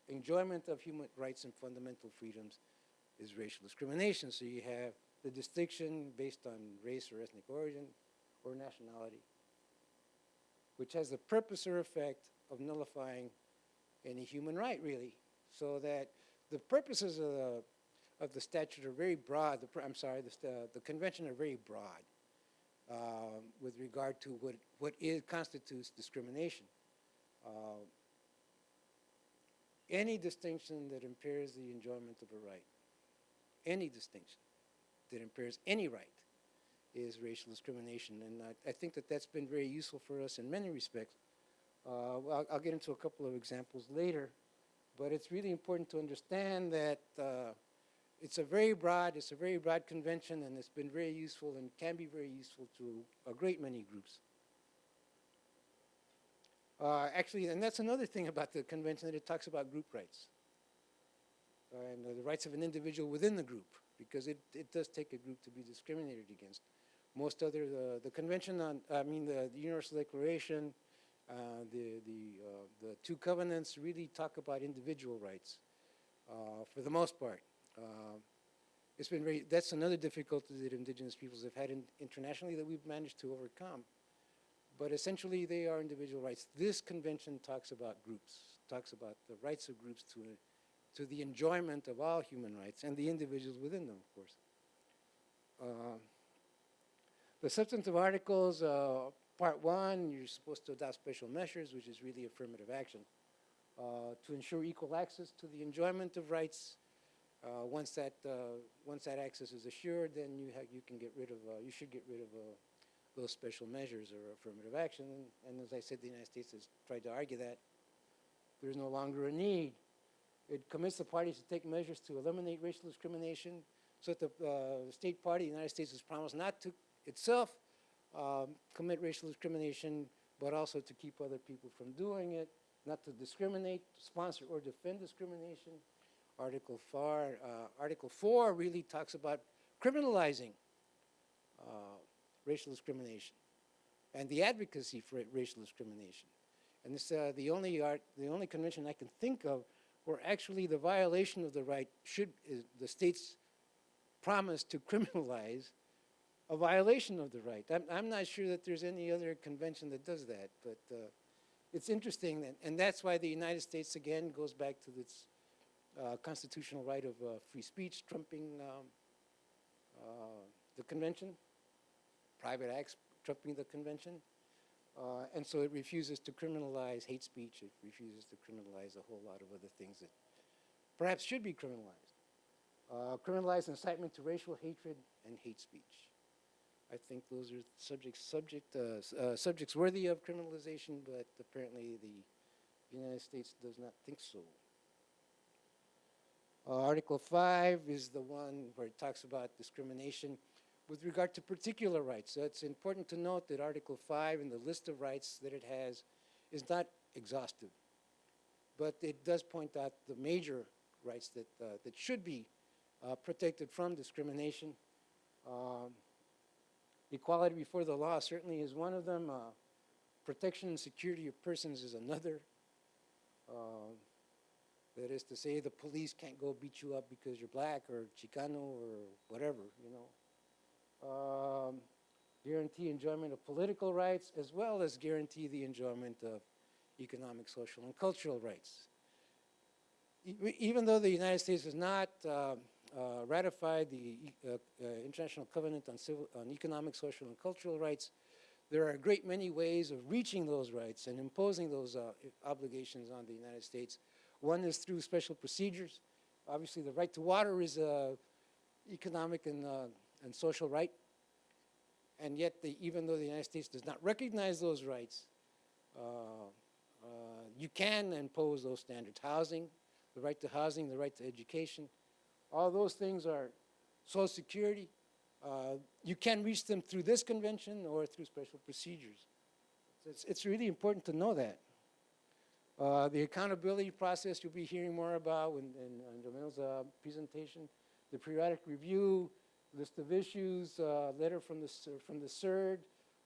Speaker 5: enjoyment of human rights and fundamental freedoms is racial discrimination. So you have the distinction based on race or ethnic origin or nationality, which has the purpose or effect of nullifying any human right, really. So that the purposes of the, of the statute are very broad. The, I'm sorry, the, the convention are very broad um, with regard to what, what is, constitutes discrimination. Uh, any distinction that impairs the enjoyment of a right, any distinction that impairs any right is racial discrimination. And I, I think that that's been very useful for us in many respects. Uh, I'll, I'll get into a couple of examples later, but it's really important to understand that uh, it's a very broad, it's a very broad convention, and it's been very useful and can be very useful to a great many groups. Uh, actually, and that's another thing about the convention that it talks about group rights uh, and the rights of an individual within the group, because it, it does take a group to be discriminated against. Most other, the, the convention on, I mean, the, the Universal Declaration, uh, the, the, uh, the two covenants really talk about individual rights uh, for the most part. Uh, it's been very, that's another difficulty that indigenous peoples have had in, internationally that we've managed to overcome. But essentially they are individual rights. This convention talks about groups, talks about the rights of groups to, to the enjoyment of all human rights and the individuals within them, of course. Uh, the substantive articles, uh, part one, you're supposed to adopt special measures, which is really affirmative action, uh, to ensure equal access to the enjoyment of rights. Uh, once that uh, once that access is assured, then you you can get rid of uh, you should get rid of those special measures or affirmative action. And, as I said, the United States has tried to argue that there's no longer a need. It commits the parties to take measures to eliminate racial discrimination. So that the uh, state party, the United States, has promised not to itself um, commit racial discrimination, but also to keep other people from doing it, not to discriminate, sponsor, or defend discrimination. Article 4, uh, Article 4 really talks about criminalizing uh, racial discrimination and the advocacy for racial discrimination. And it's uh, the only art, the only convention I can think of where actually the violation of the right should the state's promise to criminalize a violation of the right. I'm, I'm not sure that there's any other convention that does that, but uh, it's interesting, that, and that's why the United States again goes back to its uh, constitutional right of uh, free speech, trumping um, uh, the convention, private acts trumping the convention. Uh, and so it refuses to criminalize hate speech. It refuses to criminalize a whole lot of other things that perhaps should be criminalized. Uh, criminalize incitement to racial hatred and hate speech. I think those are subjects subject uh, uh, subjects worthy of criminalization, but apparently the United States does not think so. Uh, Article 5 is the one where it talks about discrimination with regard to particular rights. So it's important to note that Article 5 in the list of rights that it has is not exhaustive, but it does point out the major rights that, uh, that should be uh, protected from discrimination. Um, equality before the law certainly is one of them. Uh, protection and security of persons is another. Um, that is to say, the police can't go beat you up because you're black or Chicano or whatever, you know. Um, guarantee enjoyment of political rights as well as guarantee the enjoyment of economic, social, and cultural rights. Even though the United States has not uh, uh, ratified the uh, uh, International Covenant on, Civil, on Economic, Social, and Cultural Rights, there are a great many ways of reaching those rights and imposing those uh, obligations on the United States. One is through special procedures. Obviously, the right to water is a economic and, uh, and social right. And yet, the, even though the United States does not recognize those rights, uh, uh, you can impose those standards. Housing, the right to housing, the right to education, all those things are Social Security. Uh, you can reach them through this convention or through special procedures. So It's, it's really important to know that. Uh, the accountability process you'll be hearing more about in, in, in Jamil's uh, presentation, the periodic review, list of issues, uh, letter from the, from the CERD,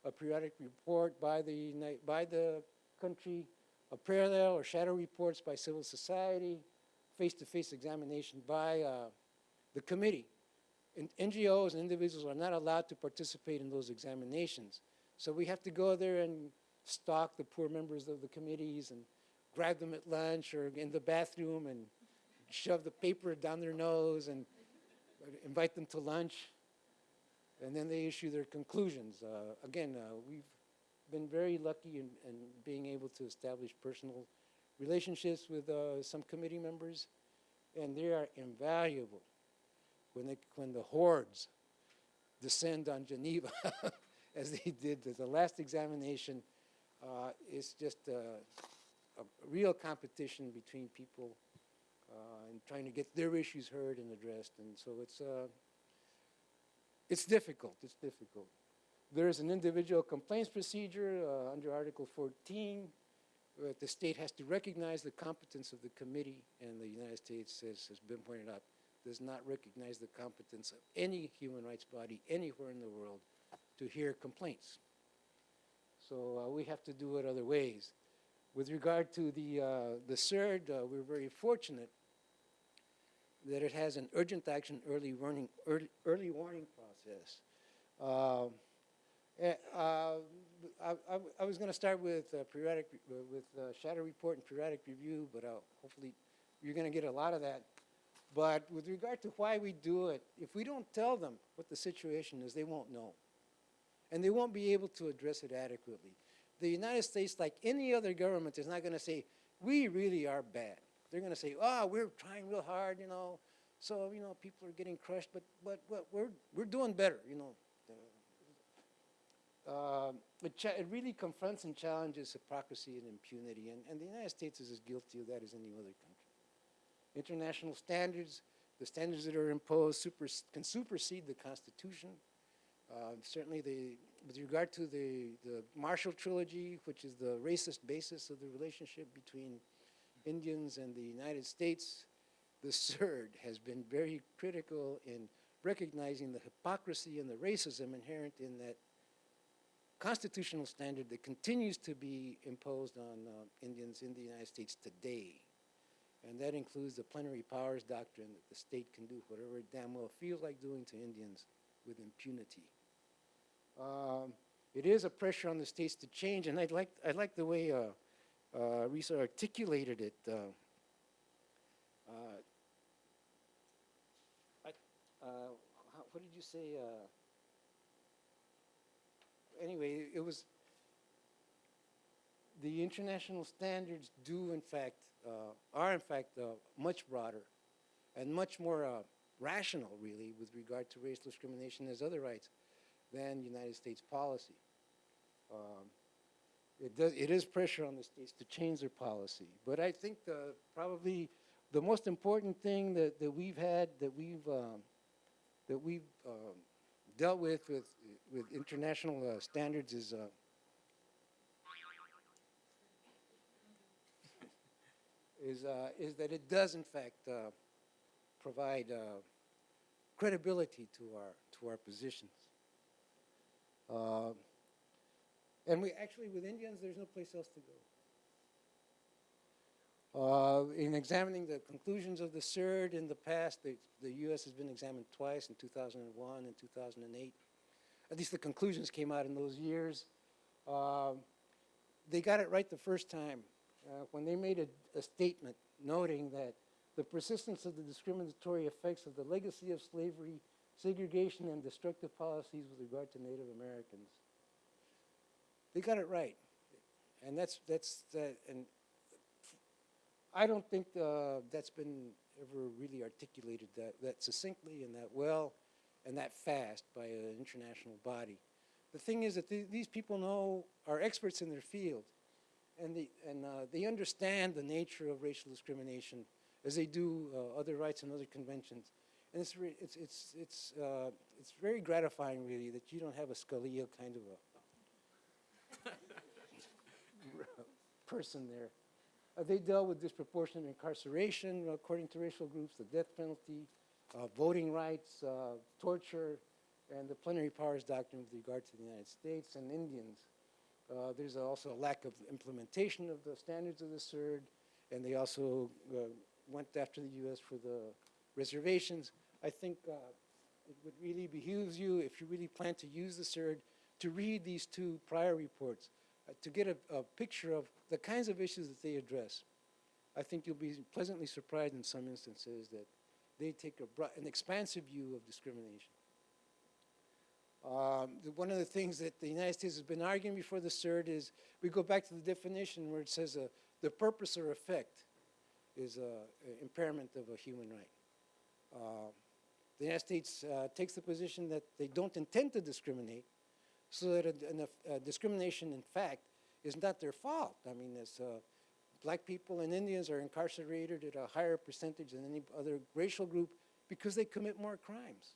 Speaker 5: a periodic report by the, by the country, a parallel or shadow reports by civil society, face-to-face examination by uh, the committee. And NGOs and individuals are not allowed to participate in those examinations. So we have to go there and stalk the poor members of the committees and grab them at lunch or in the bathroom and shove the paper down their nose and invite them to lunch. And then they issue their conclusions. Uh, again, uh, we've been very lucky in, in being able to establish personal relationships with uh, some committee members, and they are invaluable when, they, when the hordes descend on Geneva, as they did the last examination. Uh, it's just uh, a, a real competition between people and trying to get their issues heard and addressed. And so it's, uh, it's difficult. It's difficult. There is an individual complaints procedure uh, under Article 14. where the state has to recognize the competence of the committee, and the United States, as has been pointed out, does not recognize the competence of any human rights body anywhere in the world to hear complaints. So uh, we have to do it other ways. With regard to the, uh, the CERD, uh, we're very fortunate that it has an urgent action early warning, early, early warning process. Um, eh, uh, I, I, I was going to start with uh, periodic, uh, with uh, shadow report and periodic review, but uh, hopefully you're going to get a lot of that. But with regard to why we do it, if we don't tell them what the situation is, they won't know. And they won't be able to address it adequately. The United States, like any other government, is not going to say, we really are bad. They're going to say, oh, we're trying real hard, you know, so, you know, people are getting crushed, but, but, but we're, we're doing better, you know. Uh, it, it really confronts and challenges hypocrisy and impunity, and, and the United States is as guilty of that as any other country. International standards, the standards that are imposed super, can supersede the Constitution. Uh, certainly, the, with regard to the, the Marshall Trilogy, which is the racist basis of the relationship between Indians and the United States, the CERD has been very critical in recognizing the hypocrisy and the racism inherent in that constitutional standard that continues to be imposed on uh, Indians in the United States today. And that includes the plenary powers doctrine that the state can do whatever it damn well feels like doing to Indians with impunity. Um, it is a pressure on the states to change, and I'd like, I like the way uh, uh, Risa articulated it. Uh, uh, I, uh, what did you say? Anyway, it was the international standards do in fact uh, are in fact uh, much broader and much more uh, rational, really, with regard to racial discrimination as other rights than United States policy. Um, it, does, it is pressure on the states to change their policy, but I think the, probably the most important thing that, that we've had that we've um, that we've um, dealt with with with international uh, standards is uh, is uh, is that it does in fact uh, provide uh, credibility to our to our positions. Uh, and we actually with Indians, there's no place else to go. Uh, in examining the conclusions of the CERD in the past, the, the U.S. has been examined twice in 2001 and 2008. At least the conclusions came out in those years. Um, they got it right the first time uh, when they made a, a statement noting that the persistence of the discriminatory effects of the legacy of slavery, segregation, and destructive policies with regard to Native Americans. They got it right, and that's that's that. And I don't think uh, that's been ever really articulated that, that succinctly and that well and that fast by an international body. The thing is that th these people know, are experts in their field, and, they, and uh, they understand the nature of racial discrimination as they do uh, other rights and other conventions. And it's, it's, it's, it's, uh, it's very gratifying, really, that you don't have a Scalia kind of a person there. Uh, they dealt with disproportionate incarceration according to racial groups, the death penalty, uh, voting rights, uh, torture, and the plenary powers doctrine with regard to the United States and Indians. Uh, there's also a lack of implementation of the standards of the CERD, and they also uh, went after the U.S. for the reservations. I think uh, it would really behoove you, if you really plan to use the CERD, to read these two prior reports to get a, a picture of the kinds of issues that they address. I think you'll be pleasantly surprised in some instances that they take a an expansive view of discrimination. Um, one of the things that the United States has been arguing before the CERD is we go back to the definition where it says uh, the purpose or effect is uh, impairment of a human right. Uh, the United States uh, takes the position that they don't intend to discriminate, so that a, a discrimination, in fact, is not their fault. I mean, as uh, black people and Indians are incarcerated at a higher percentage than any other racial group because they commit more crimes.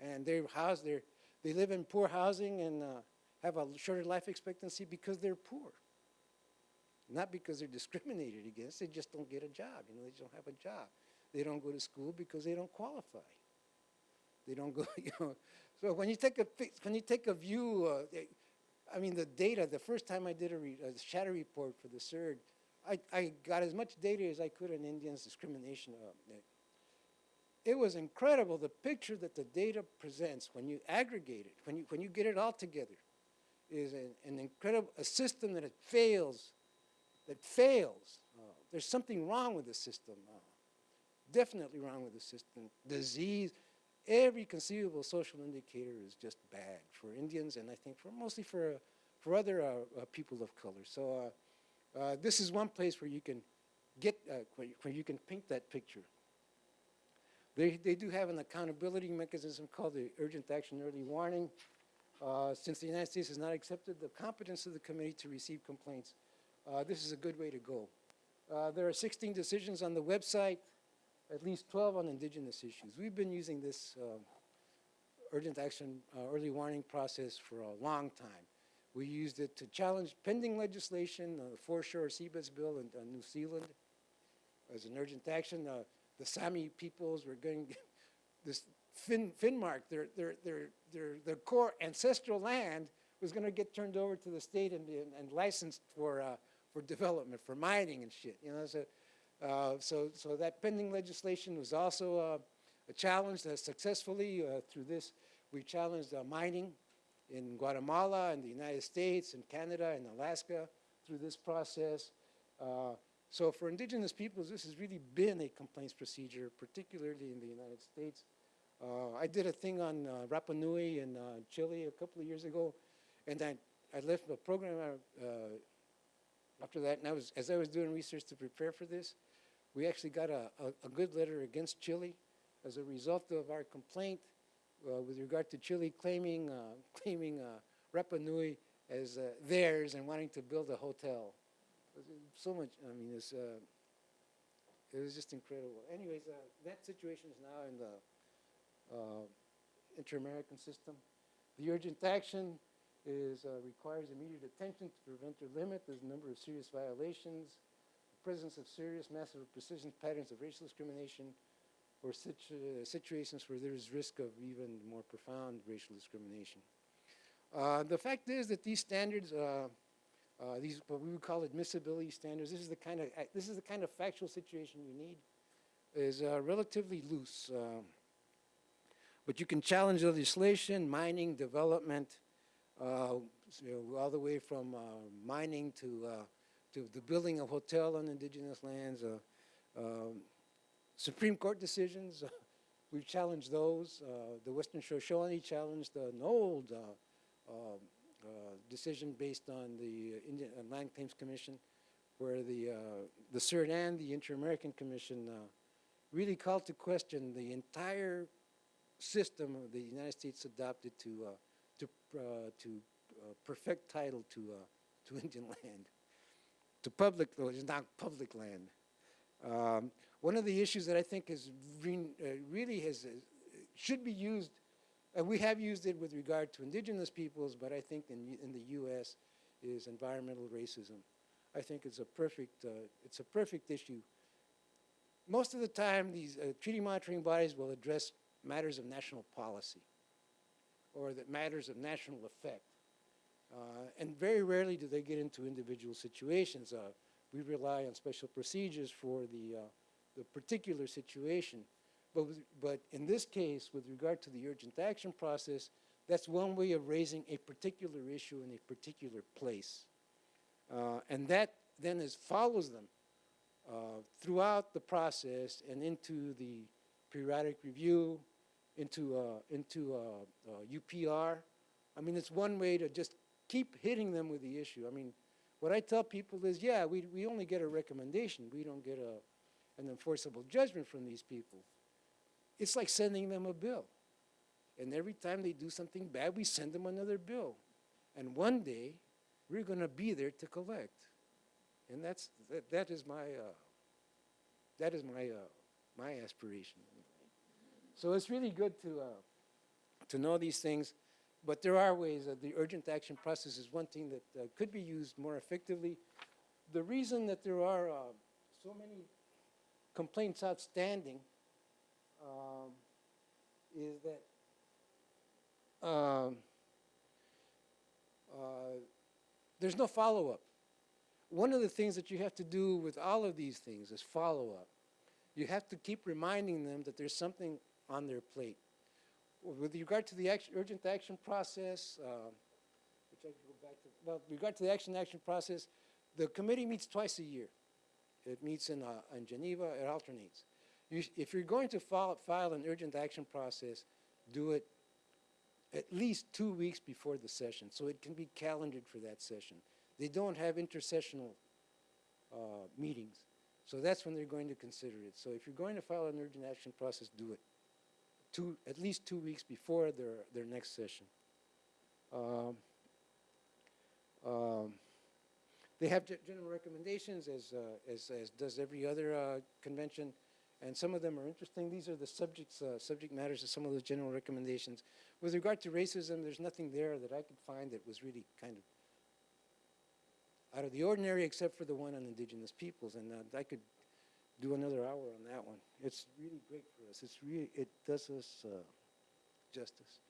Speaker 5: And they're housed, they're, they live in poor housing and uh, have a shorter life expectancy because they're poor. Not because they're discriminated against, they just don't get a job. You know, they don't have a job. They don't go to school because they don't qualify. They don't go, you know. So when you take a, when you take a view, uh, I mean, the data, the first time I did a, re, a shadow report for the CERD, I, I got as much data as I could on Indians discrimination. Uh, it was incredible the picture that the data presents when you aggregate it, when you, when you get it all together. is an, an incredible, a system that it fails, that fails. Uh, there's something wrong with the system. Uh, definitely wrong with the system. Disease, every conceivable social indicator is just bad for Indians and I think for mostly for, for other uh, uh, people of color. So uh, uh, this is one place where you can get, where, you can paint that picture. They, they do have an accountability mechanism called the Urgent Action Early Warning. Since the United States has not accepted the competence of the committee to receive complaints, this is a good way to go. There are 16 decisions on the website, at least 12 on indigenous issues. We've been using this um, urgent action uh, early warning process for a long time. We used it to challenge pending legislation, uh, the Foreshore Seabeds Bill in uh, New Zealand as an urgent action. Uh, the Sami peoples were going, this Fin, Finnmark, their, their, their, their, their core ancestral land was going to get turned over to the state and, and, and licensed for, uh, for development, for mining and shit. You know, so, uh, so, so that pending legislation was also uh, a challenge successfully uh, through this, we challenged uh, mining in Guatemala and the United States and Canada and Alaska through this process. So for indigenous peoples, this has really been a complaints procedure, particularly in the United States. I did a thing on Rapa Nui in Chile a couple of years ago, and I, I left the program after that, and I was, as I was doing research to prepare for this, we actually got a, a, a good letter against Chile as a result of our complaint uh, with regard to Chile claiming, uh, claiming uh, Rapa Nui as uh, theirs and wanting to build a hotel. Uh, So much, I mean, it's, uh, it was just incredible. Anyways, uh, that situation is now in the inter-American system. The urgent action is, requires immediate attention to prevent or limit the number of serious violations, presence of serious, massive, persistent patterns of racial discrimination, or situ uh, situations where there is risk of even more profound racial discrimination. Uh, the fact is that these standards, uh, uh, these what we would call admissibility standards, this is the kind of uh, this is the kind of factual situation you need, is uh, relatively loose. But you can challenge legislation, mining, development, you know, all the way from mining to, to the building of hotel on indigenous lands. Uh, um, Supreme Court decisions, we've challenged those. Uh, the Western Shoshone challenged an old uh, um, uh, decision based on the Indian uh, Land Claims Commission, where the, uh, the CERD and the Inter-American Commission uh, really called to question the entire system the United States adopted to uh, to uh, to uh, perfect title to uh, to Indian land, to public. It's not public land. Um, one of the issues that I think is re uh, really has uh, should be used, and we have used it with regard to indigenous peoples, but I think in in the U.S. is environmental racism. I think it's a perfect uh, it's a perfect issue. Most of the time, these uh, treaty monitoring bodies will address matters of national policy or that matters of national effect. Uh, and very rarely do they get into individual situations. Uh, we rely on special procedures for the, uh, the particular situation. But, but in this case, with regard to the urgent action process, that's one way of raising a particular issue in a particular place. Uh, and that then is, follows them uh, throughout the process and into the periodic review, into, uh, into UPR. I mean, it's one way to just keep hitting them with the issue. I mean, what I tell people is, yeah, we, we only get a recommendation. We don't get a, an enforceable judgment from these people. It's like sending them a bill. And every time they do something bad, we send them another bill. And one day, we're going to be there to collect. And that's, that, that is my, uh, that is my, uh, my aspiration. So it's really good to, uh, to know these things, but there are ways that the urgent action process is one thing that uh, could be used more effectively. The reason that there are uh, so many complaints outstanding um, is that um, uh, there's no follow-up. One of the things that you have to do with all of these things is follow-up. You have to keep reminding them that there's something on their plate. With regard to the action, urgent action process, uh, which I can go back to, well, with regard to the action action process, the committee meets twice a year. It meets in, uh, in Geneva, it alternates. You, if you're going to file, file an urgent action process, do it at least two weeks before the session, so it can be calendared for that session. They don't have intercessional uh, meetings, so that's when they're going to consider it. So if you're going to file an urgent action process, do it two, at least two weeks before their, their next session. Um, um, They have general recommendations, as, uh, as, as does every other uh, convention, and some of them are interesting. These are the subjects, uh, subject matters of some of those general recommendations. With regard to racism, there's nothing there that I could find that was really kind of out of the ordinary, except for the one on indigenous peoples, and uh, I could do another hour on that one. It's really great for us. It's really, it does us uh, justice.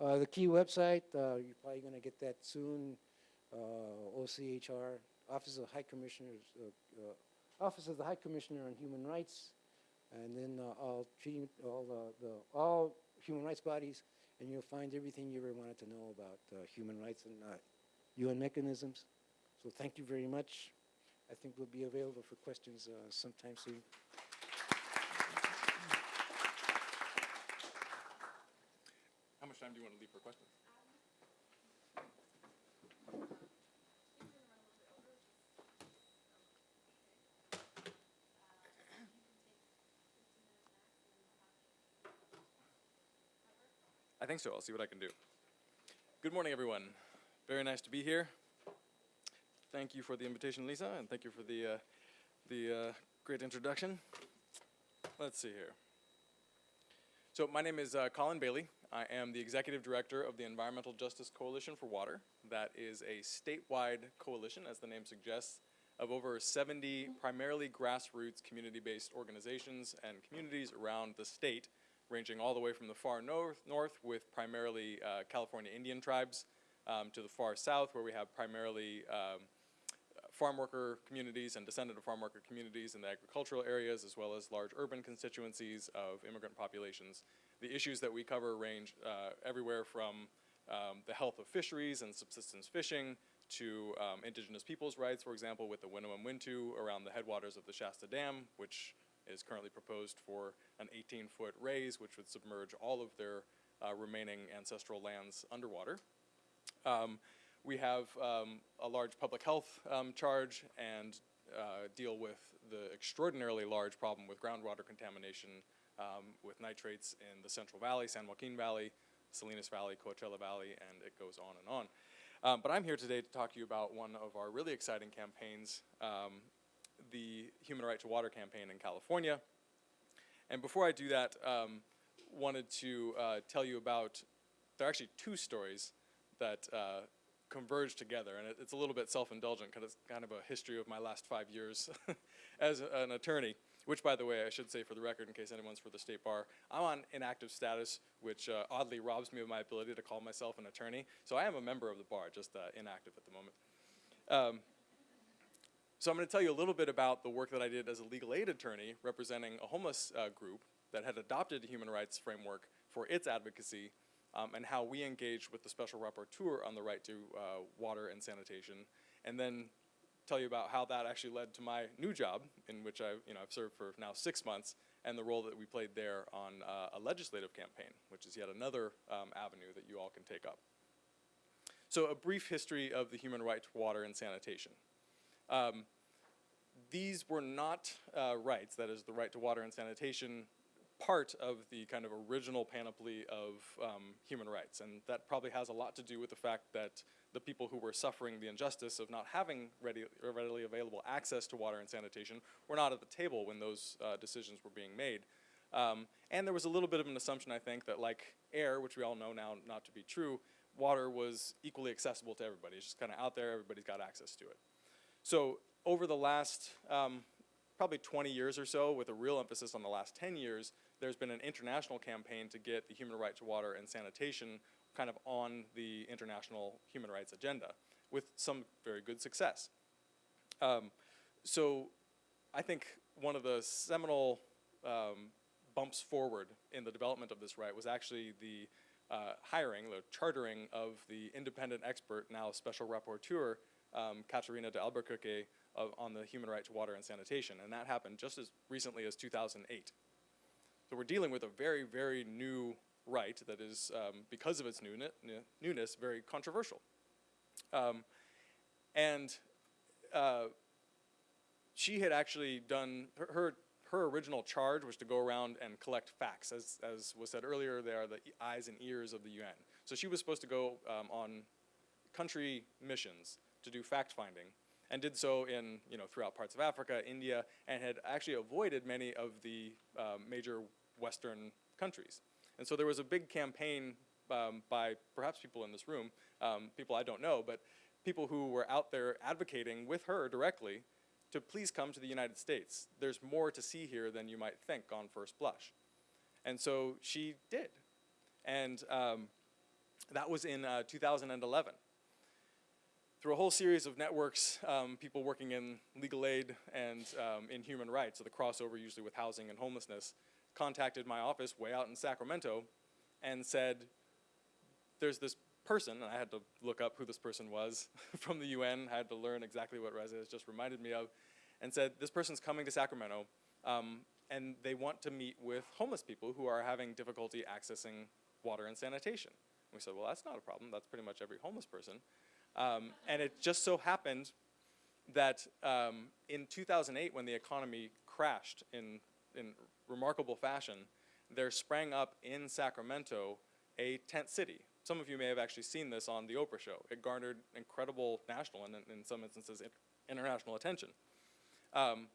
Speaker 5: Uh, the key website, uh, you're probably going to get that soon. Uh, OCHR, Office of High Commissioners, uh, uh, Office of the High Commissioner on Human Rights, and then all treating all the, all human rights bodies, and you'll find everything you ever wanted to know about human rights and UN mechanisms. So thank you very much. I think we'll be available for questions uh, sometime soon.
Speaker 6: How much time do you want to leave for questions? I think so. I'll see what I can do. Good morning, everyone. Very nice to be here. Thank you for the invitation, Lisa, and thank you for the, uh, the uh, great introduction. Let's see here. So my name is uh, Colin Bailey. I am the executive director of the Environmental Justice Coalition for Water. That is a statewide coalition, as the name suggests, of over 70 primarily grassroots community-based organizations and communities around the state, ranging all the way from the far north, north with primarily uh, California Indian tribes, um, to the far south, where we have primarily um, farm worker communities and descendant of farm worker communities in the agricultural areas, as well as large urban constituencies of immigrant populations. The issues that we cover range uh, everywhere from um, the health of fisheries and subsistence fishing to um, indigenous peoples' rights, for example, with the Winnemem Wintu around the headwaters of the Shasta Dam, which is currently proposed for an 18-foot raise, which would submerge all of their uh, remaining ancestral lands underwater. Um, we have um, a large public health um, charge and uh, deal with the extraordinarily large problem with groundwater contamination um, with nitrates in the Central Valley, San Joaquin Valley, Salinas Valley, Coachella Valley, and it goes on and on. Um, but I'm here today to talk to you about one of our really exciting campaigns, um, the Human Right to Water campaign in California. And before I do that, um, wanted to uh, tell you about, there are actually two stories that uh, converge together, and it, it's a little bit self-indulgent because it's kind of a history of my last five years as an attorney. Which, by the way, I should say for the record, in case anyone's for the state bar, I'm on inactive status, which uh, oddly robs me of my ability to call myself an attorney. So I am a member of the bar, just uh, inactive at the moment. Um, so I'm going to tell you a little bit about the work that I did as a legal aid attorney representing a homeless uh, group that had adopted a human rights framework for its advocacy um, and how we engaged with the special rapporteur on the right to uh, water and sanitation, and then tell you about how that actually led to my new job, in which I, you know, I've served for now six months, and the role that we played there on uh, a legislative campaign, which is yet another um, avenue that you all can take up. So a brief history of the human right to water and sanitation. Um, these were not uh, rights, that is the right to water and sanitation, part of the kind of original panoply of um, human rights. And that probably has a lot to do with the fact that the people who were suffering the injustice of not having ready, readily available access to water and sanitation were not at the table when those uh, decisions were being made. Um, and there was a little bit of an assumption, I think, that like air, which we all know now not to be true, water was equally accessible to everybody. It's just kind of out there, everybody's got access to it. So over the last um, probably 20 years or so, with a real emphasis on the last 10 years, there's been an international campaign to get the human right to water and sanitation kind of on the international human rights agenda with some very good success. Um, so I think one of the seminal um, bumps forward in the development of this right was actually the uh, hiring, the chartering of the independent expert, now special rapporteur, um, Catarina de Albuquerque, of, on the human right to water and sanitation. And that happened just as recently as 2008. So we're dealing with a very, very new right that is, um, because of its newness, very controversial. Um, and uh, she had actually done her, her her original charge was to go around and collect facts. As as was said earlier, they are the eyes and ears of the UN. So she was supposed to go um, on country missions to do fact finding, and did so in you know throughout parts of Africa, India, and had actually avoided many of the um, major Western countries. And so there was a big campaign um, by perhaps people in this room, um, people I don't know, but people who were out there advocating with her directly to please come to the United States. There's more to see here than you might think on first blush. And so she did. And um, that was in uh, 2011. Through a whole series of networks, um, people working in legal aid and um, in human rights, so the crossover usually with housing and homelessness, contacted my office way out in Sacramento and said, there's this person, and I had to look up who this person was from the UN, I had to learn exactly what Risa has just reminded me of, and said, this person's coming to Sacramento, um, and they want to meet with homeless people who are having difficulty accessing water and sanitation. We said, well, that's not a problem, that's pretty much every homeless person. Um, and it just so happened that um, in 2008, when the economy crashed in, in remarkable fashion, there sprang up in Sacramento a tent city. Some of you may have actually seen this on the Oprah show. It garnered incredible national and, in some instances, international attention. Um,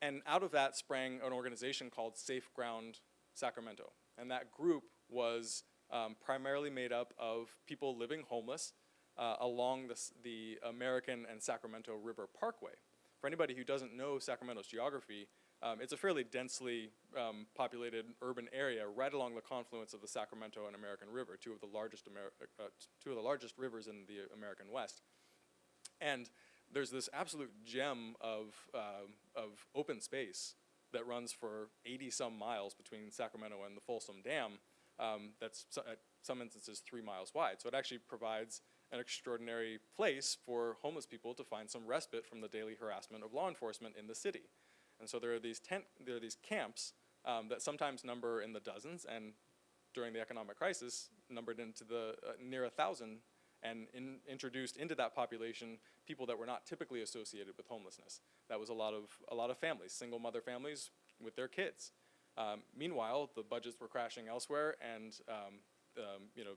Speaker 6: and out of that sprang an organization called Safe Ground Sacramento. And that group was um, primarily made up of people living homeless uh, along the, the American and Sacramento River Parkway. For anybody who doesn't know Sacramento's geography, um, it's a fairly densely um, populated urban area right along the confluence of the Sacramento and American River, two of the largest Amer- uh, two of the largest rivers in the American West. And there's this absolute gem of, um, of open space that runs for 80 some miles between Sacramento and the Folsom Dam um, that's so- at some instances three miles wide. So it actually provides an extraordinary place for homeless people to find some respite from the daily harassment of law enforcement in the city. And so there are these tent, there are these camps um, that sometimes number in the dozens, and during the economic crisis, numbered into the uh, near a thousand, and in, introduced into that population people that were not typically associated with homelessness. That was a lot of a lot of families, single mother families with their kids. Um, meanwhile, the budgets were crashing elsewhere, and um, um, you know,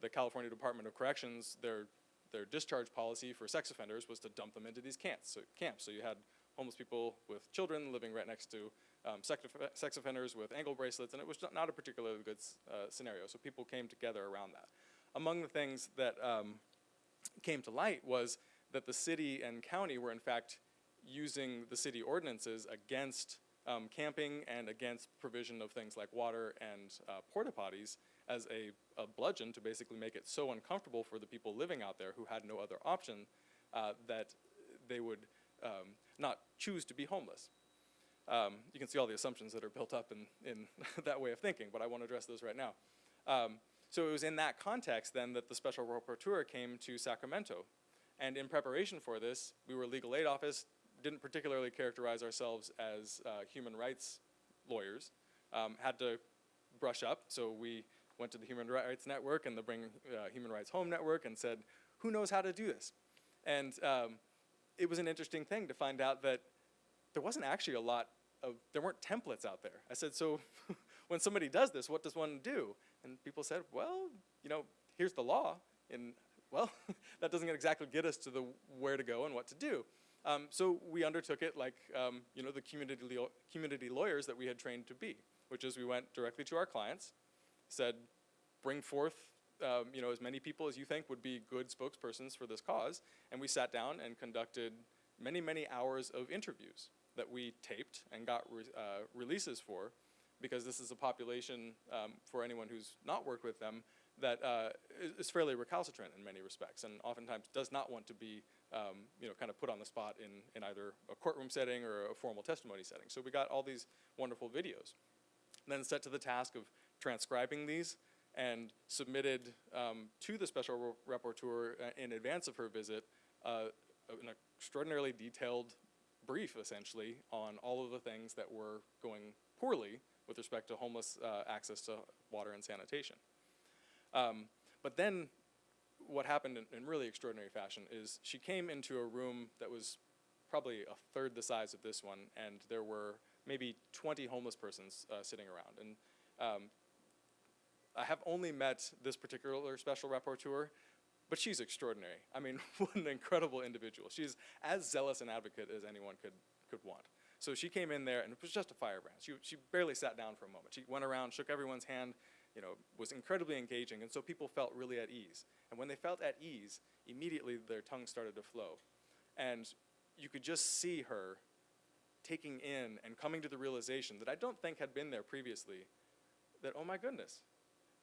Speaker 6: the California Department of Corrections, their their discharge policy for sex offenders was to dump them into these camps. So camps. So you had homeless people with children living right next to um, sex, offenders with ankle bracelets, and it was not a particularly good uh, scenario. So people came together around that. Among the things that um, came to light was that the city and county were in fact using the city ordinances against um, camping and against provision of things like water and uh, porta potties as a, a bludgeon to basically make it so uncomfortable for the people living out there who had no other option uh, that they would um, not choose to be homeless. Um, you can see all the assumptions that are built up in, in that way of thinking, but I want to address those right now. Um, so it was in that context then that the special rapporteur came to Sacramento. And in preparation for this, we were a legal aid office, didn't particularly characterize ourselves as uh, human rights lawyers, um, had to brush up. So we went to the Human Rights Network and the Bring uh, Human Rights Home Network and said, who knows how to do this? And um, it was an interesting thing to find out that there wasn't actually a lot of, there weren't templates out there. I said, so when somebody does this, what does one do? And people said, well, you know, here's the law. And well, that doesn't exactly get us to the where to go and what to do. Um, so we undertook it like, um, you know, the community, community lawyers that we had trained to be, which is we went directly to our clients, said, bring forth, um, you know, as many people as you think would be good spokespersons for this cause, and we sat down and conducted many, many hours of interviews that we taped and got re- uh, releases for, because this is a population, um, for anyone who's not worked with them, that uh, is, fairly recalcitrant in many respects, and oftentimes does not want to be, um, you know, kind of put on the spot in, in either a courtroom setting or a formal testimony setting. So we got all these wonderful videos then set to the task of transcribing these and submitted um, to the special rapporteur uh, in advance of her visit uh, an extraordinarily detailed brief, essentially, on all of the things that were going poorly with respect to homeless uh, access to water and sanitation. Um, but then what happened in, in really extraordinary fashion is she came into a room that was probably a third the size of this one, and there were maybe 20 homeless persons uh, sitting around. And um, I have only met this particular special rapporteur, but she's extraordinary. I mean, what an incredible individual. She's as zealous an advocate as anyone could, could want. So she came in there, and it was just a firebrand. She, she barely sat down for a moment. She went around, shook everyone's hand, you know, was incredibly engaging, and so people felt really at ease. And when they felt at ease, immediately their tongue started to flow. And you could just see her taking in and coming to the realization that I don't think had been there previously, that, oh my goodness,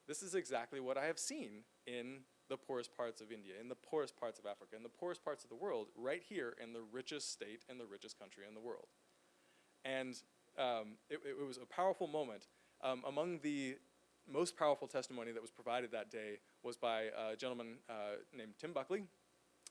Speaker 6: this is exactly what I have seen in the poorest parts of India, in the poorest parts of Africa, in the poorest parts of the world, right here in the richest state and the richest country in the world. And um, it, it was a powerful moment. Um, among the most powerful testimony that was provided that day was by a gentleman uh, named Tim Buckley,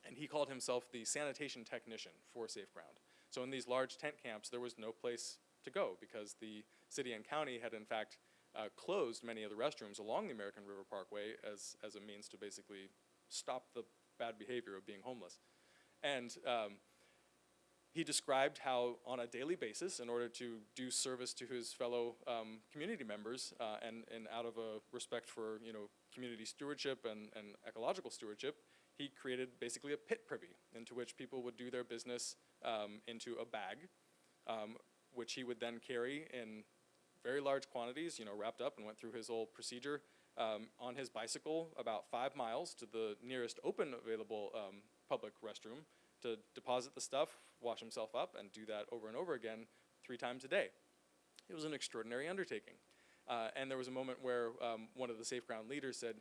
Speaker 6: and he called himself the sanitation technician for Safe Ground. So in these large tent camps, there was no place to go because the city and county had in fact uh, closed many of the restrooms along the American River Parkway as, as a means to basically stop the bad behavior of being homeless. And um, he described how on a daily basis, in order to do service to his fellow um, community members uh, and, and out of a respect for you know, community stewardship and, and ecological stewardship, he created basically a pit privy into which people would do their business um, into a bag, um, which he would then carry in very large quantities, you know, wrapped up and went through his whole procedure um, on his bicycle about five miles to the nearest open available um, public restroom to deposit the stuff, wash himself up, and do that over and over again three times a day. It was an extraordinary undertaking. Uh, and there was a moment where um, one of the Safe Ground leaders said,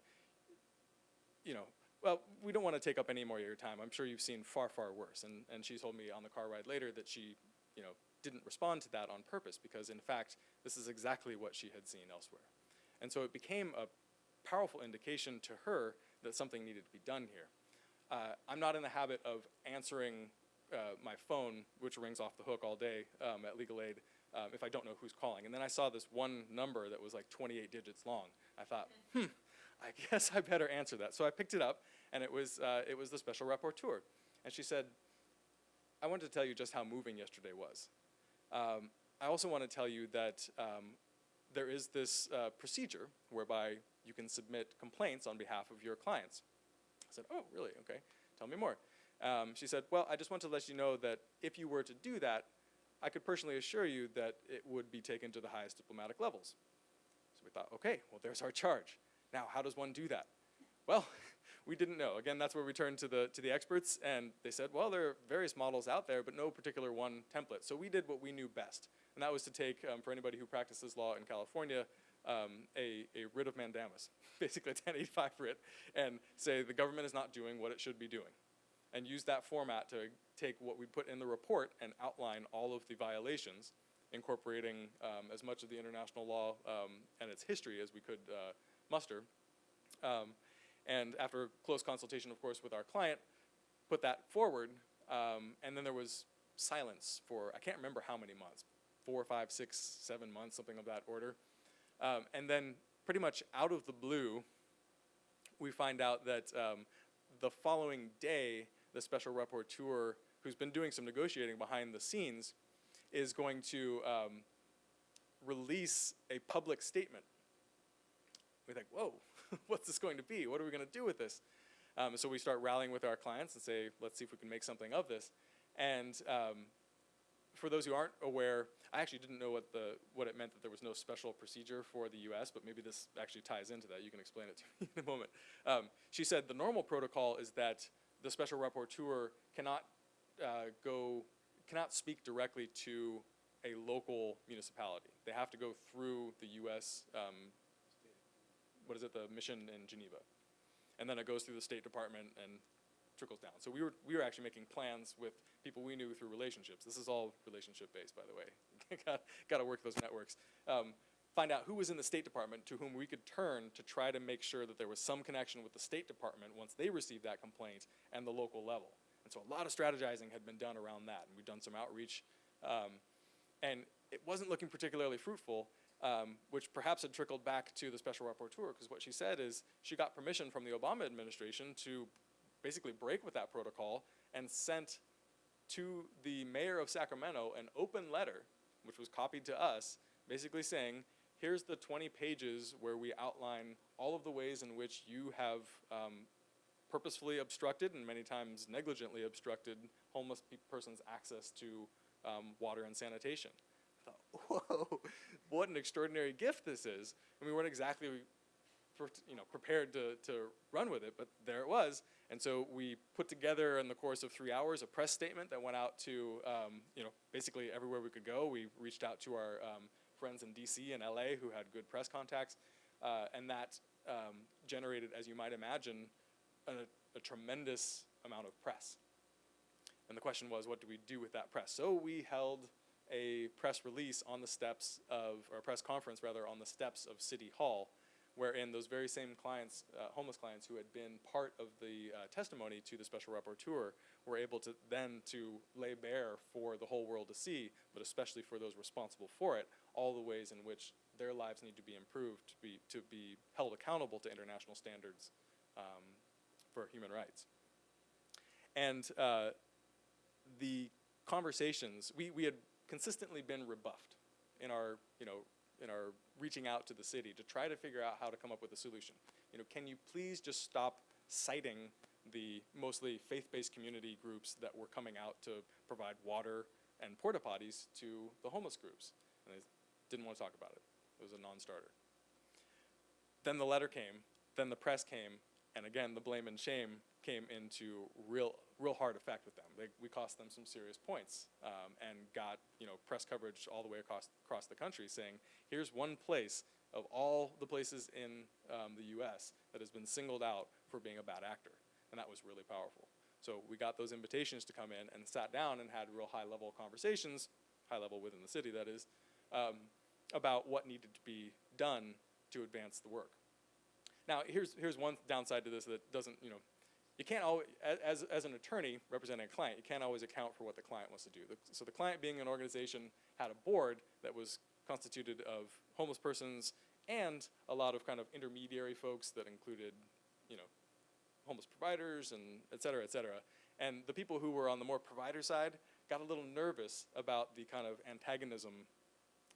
Speaker 6: you know, well, we don't want to take up any more of your time. I'm sure you've seen far, far worse. And, and she told me on the car ride later that she, you know, didn't respond to that on purpose because, in fact, this is exactly what she had seen elsewhere. And so it became a powerful indication to her that something needed to be done here. Uh, I'm not in the habit of answering uh, my phone, which rings off the hook all day um, at Legal Aid, um, if I don't know who's calling. And then I saw this one number that was like 28 digits long. I thought, hmm, I guess I better answer that. So I picked it up, and it was, uh, it was the special rapporteur. And she said, I wanted to tell you just how moving yesterday was. Um, I also want to tell you that um, there is this uh, procedure whereby you can submit complaints on behalf of your clients. I said, oh, really? Okay. Tell me more. Um, she said, well, I just want to let you know that if you were to do that, I could personally assure you that it would be taken to the highest diplomatic levels. So we thought, okay, well, there's our charge. Now, how does one do that? Well, we didn't know. Again, that's where we turned to the, to the experts, and they said, well, there are various models out there, but no particular one template. So we did what we knew best, and that was to take, um, for anybody who practices law in California, um, a, a writ of mandamus, basically a 1085 writ, and say the government is not doing what it should be doing. And use that format to take what we put in the report and outline all of the violations, incorporating um, as much of the international law um, and its history as we could uh, muster. Um, and after close consultation, of course, with our client, put that forward. Um, and then there was silence for, I can't remember how many months, four, five, six, seven months, something of that order. Um, and then pretty much out of the blue, we find out that um, the following day, the special rapporteur, who's been doing some negotiating behind the scenes, is going to um, release a public statement. We think, whoa, what's this going to be? What are we going to do with this? Um, so we start rallying with our clients and say, let's see if we can make something of this. And um, for those who aren't aware, I actually didn't know what the what it meant that there was no special procedure for the U.S., but maybe this actually ties into that. You can explain it to me in a moment. Um, she said the normal protocol is that the special rapporteur cannot uh, go cannot speak directly to a local municipality. They have to go through the U.S. Um, what is it, the mission in Geneva, and then it goes through the State Department and trickles down. So we were we were actually making plans with people we knew through relationships. This is all relationship based, by the way. got got to work those networks. Um, find out who was in the State Department to whom we could turn to try to make sure that there was some connection with the State Department once they received that complaint and the local level. And so a lot of strategizing had been done around that, and we've done some outreach. Um, and it wasn't looking particularly fruitful, um, which perhaps had trickled back to the special rapporteur, because what she said is she got permission from the Obama administration to basically break with that protocol and sent to the mayor of Sacramento an open letter, which was copied to us, basically saying, here's the 20 pages where we outline all of the ways in which you have um, purposefully obstructed and many times negligently obstructed homeless pe- persons' access to um, water and sanitation. Whoa, what an extraordinary gift this is. And we weren't exactly you know, prepared to, to run with it, but there it was. And so we put together in the course of three hours a press statement that went out to, um, you know, basically everywhere we could go. We reached out to our um, friends in DC and LA who had good press contacts, uh, and that um, generated, as you might imagine, a, a tremendous amount of press. And the question was, what do we do with that press? So we held a press release on the steps of, or a press conference rather, on the steps of City Hall, wherein those very same clients, uh, homeless clients who had been part of the uh, testimony to the special rapporteur, were able to then to lay bare for the whole world to see, but especially for those responsible for it, all the ways in which their lives need to be improved to be to be held accountable to international standards um, for human rights. And uh, the conversations, we, we had consistently been rebuffed in our, you know, in our reaching out to the city to try to figure out how to come up with a solution. You know, can you please just stop citing the mostly faith-based community groups that were coming out to provide water and porta potties to the homeless groups? And they didn't want to talk about it. It was a non-starter. Then the letter came, then the press came, and again, the blame and shame came into real, real hard effect with them. They, we cost them some serious points um, and got you know press coverage all the way across across the country saying, here's one place of all the places in um, the U.S. that has been singled out for being a bad actor, and that was really powerful. So we got those invitations to come in and sat down and had real high level conversations, high level within the city that is, um, about what needed to be done to advance the work. Now, here's, here's one downside to this that doesn't, you know, you can't always, as, as an attorney representing a client, you can't always account for what the client wants to do. So the client being an organization had a board that was constituted of homeless persons and a lot of kind of intermediary folks that included, you know, homeless providers and et cetera, et cetera. And the people who were on the more provider side got a little nervous about the kind of antagonism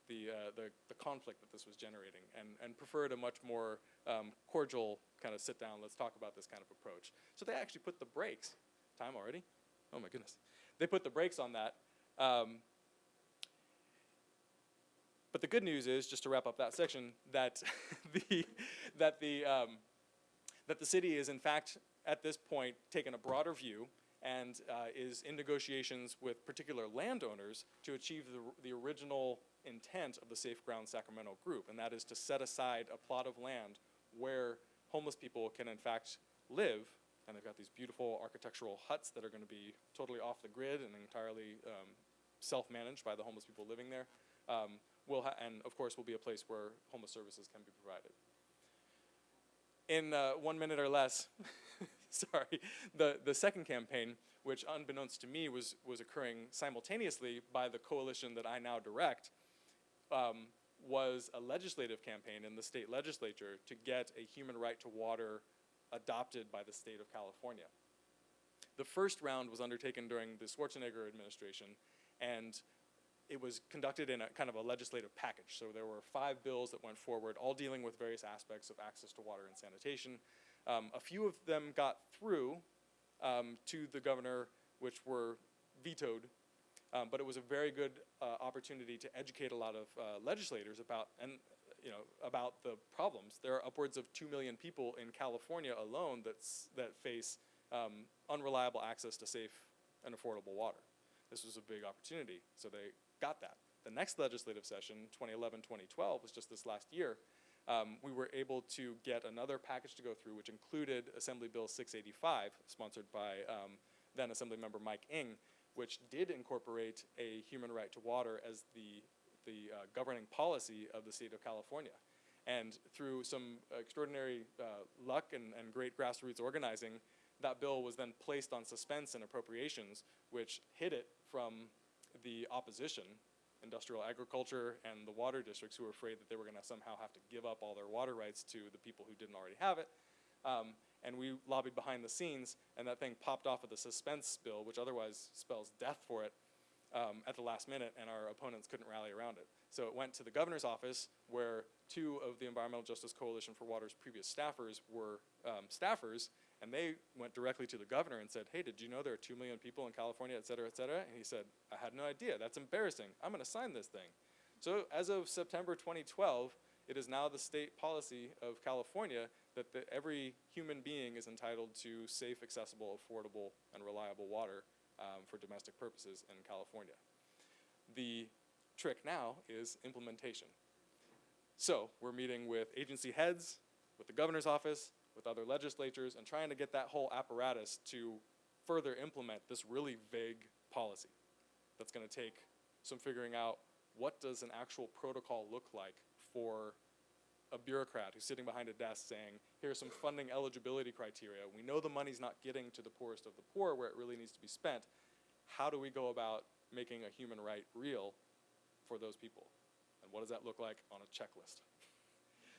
Speaker 6: the, uh, the, the conflict that this was generating and, and preferred a much more um, cordial kind of sit down, let's talk about this kind of approach. So they actually put the brakes, time already? Oh my goodness. They put the brakes on that. Um, but the good news is, just to wrap up that section, that the, that the, um, that the city is in fact at this point taken a broader view and uh, is in negotiations with particular landowners to achieve the, the original intent of the Safe Ground Sacramento group, and that is to set aside a plot of land where homeless people can in fact live, and they've got these beautiful architectural huts that are going to be totally off the grid and entirely um, self-managed by the homeless people living there. Um, will and of course will be a place where homeless services can be provided. In uh, one minute or less, sorry, the, the second campaign, which unbeknownst to me was, was occurring simultaneously by the coalition that I now direct, um, was a legislative campaign in the state legislature to get a human right to water adopted by the state of California. The first round was undertaken during the Schwarzenegger administration, and it was conducted in a kind of a legislative package. So there were five bills that went forward, all dealing with various aspects of access to water and sanitation. Um, a few of them got through um, to the governor, which were vetoed um, but it was a very good opportunity to educate a lot of uh, legislators about and you know about the problems. There are upwards of two million people in California alone that's that face um, unreliable access to safe and affordable water. This was a big opportunity, so they got that. The next legislative session, 2011-2012, was just this last year. Um, we were able to get another package to go through, which included Assembly Bill 685, sponsored by um, then Assemblymember Mike Eng, which did incorporate a human right to water as the the uh, governing policy of the state of California. And through some extraordinary uh, luck and, and great grassroots organizing, that bill was then placed on suspense in appropriations, which hid it from the opposition, industrial agriculture and the water districts who were afraid that they were going to somehow have to give up all their water rights to the people who didn't already have it. Um, and we lobbied behind the scenes, and that thing popped off of the suspense bill, which otherwise spells death for it, um, at the last minute, and our opponents couldn't rally around it. So it went to the governor's office, where two of the Environmental Justice Coalition for Water's previous staffers were um, staffers, and they went directly to the governor and said, hey, did you know there are two million people in California, et cetera, et cetera? And he said, I had no idea. That's embarrassing. I'm going to sign this thing. So as of September 2012, it is now the state policy of California that the, every human being is entitled to safe, accessible, affordable, and reliable water um, for domestic purposes in California. The trick now is implementation. So we're meeting with agency heads, with the governor's office, with other legislatures, and trying to get that whole apparatus to further implement this really vague policy. That's going to take some figuring out what does an actual protocol look like for a bureaucrat who's sitting behind a desk saying, here's some funding eligibility criteria. We know the money's not getting to the poorest of the poor where it really needs to be spent. How do we go about making a human right real for those people? And what does that look like on a checklist?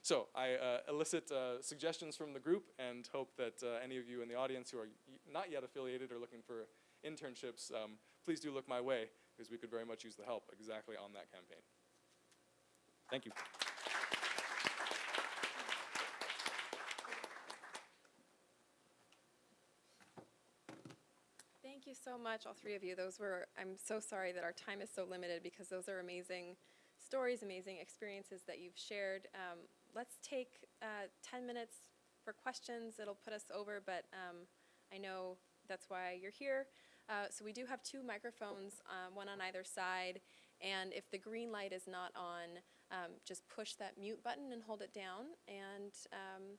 Speaker 6: So I uh, elicit uh, suggestions from the group and hope that uh, any of you in the audience who are not yet affiliated or looking for internships, um, please do look my way because we could very much use the help exactly on that campaign. Thank you.
Speaker 1: You so much, all three of you. Those were, I'm so sorry that our time is so limited because those are amazing stories, amazing experiences that you've shared. Um, let's take uh, 10 minutes for questions. It'll put us over, but um, I know that's why you're here. Uh, so we do have two microphones, um, one on either side. And if the green light is not on, um, just push that mute button and hold it down, and um,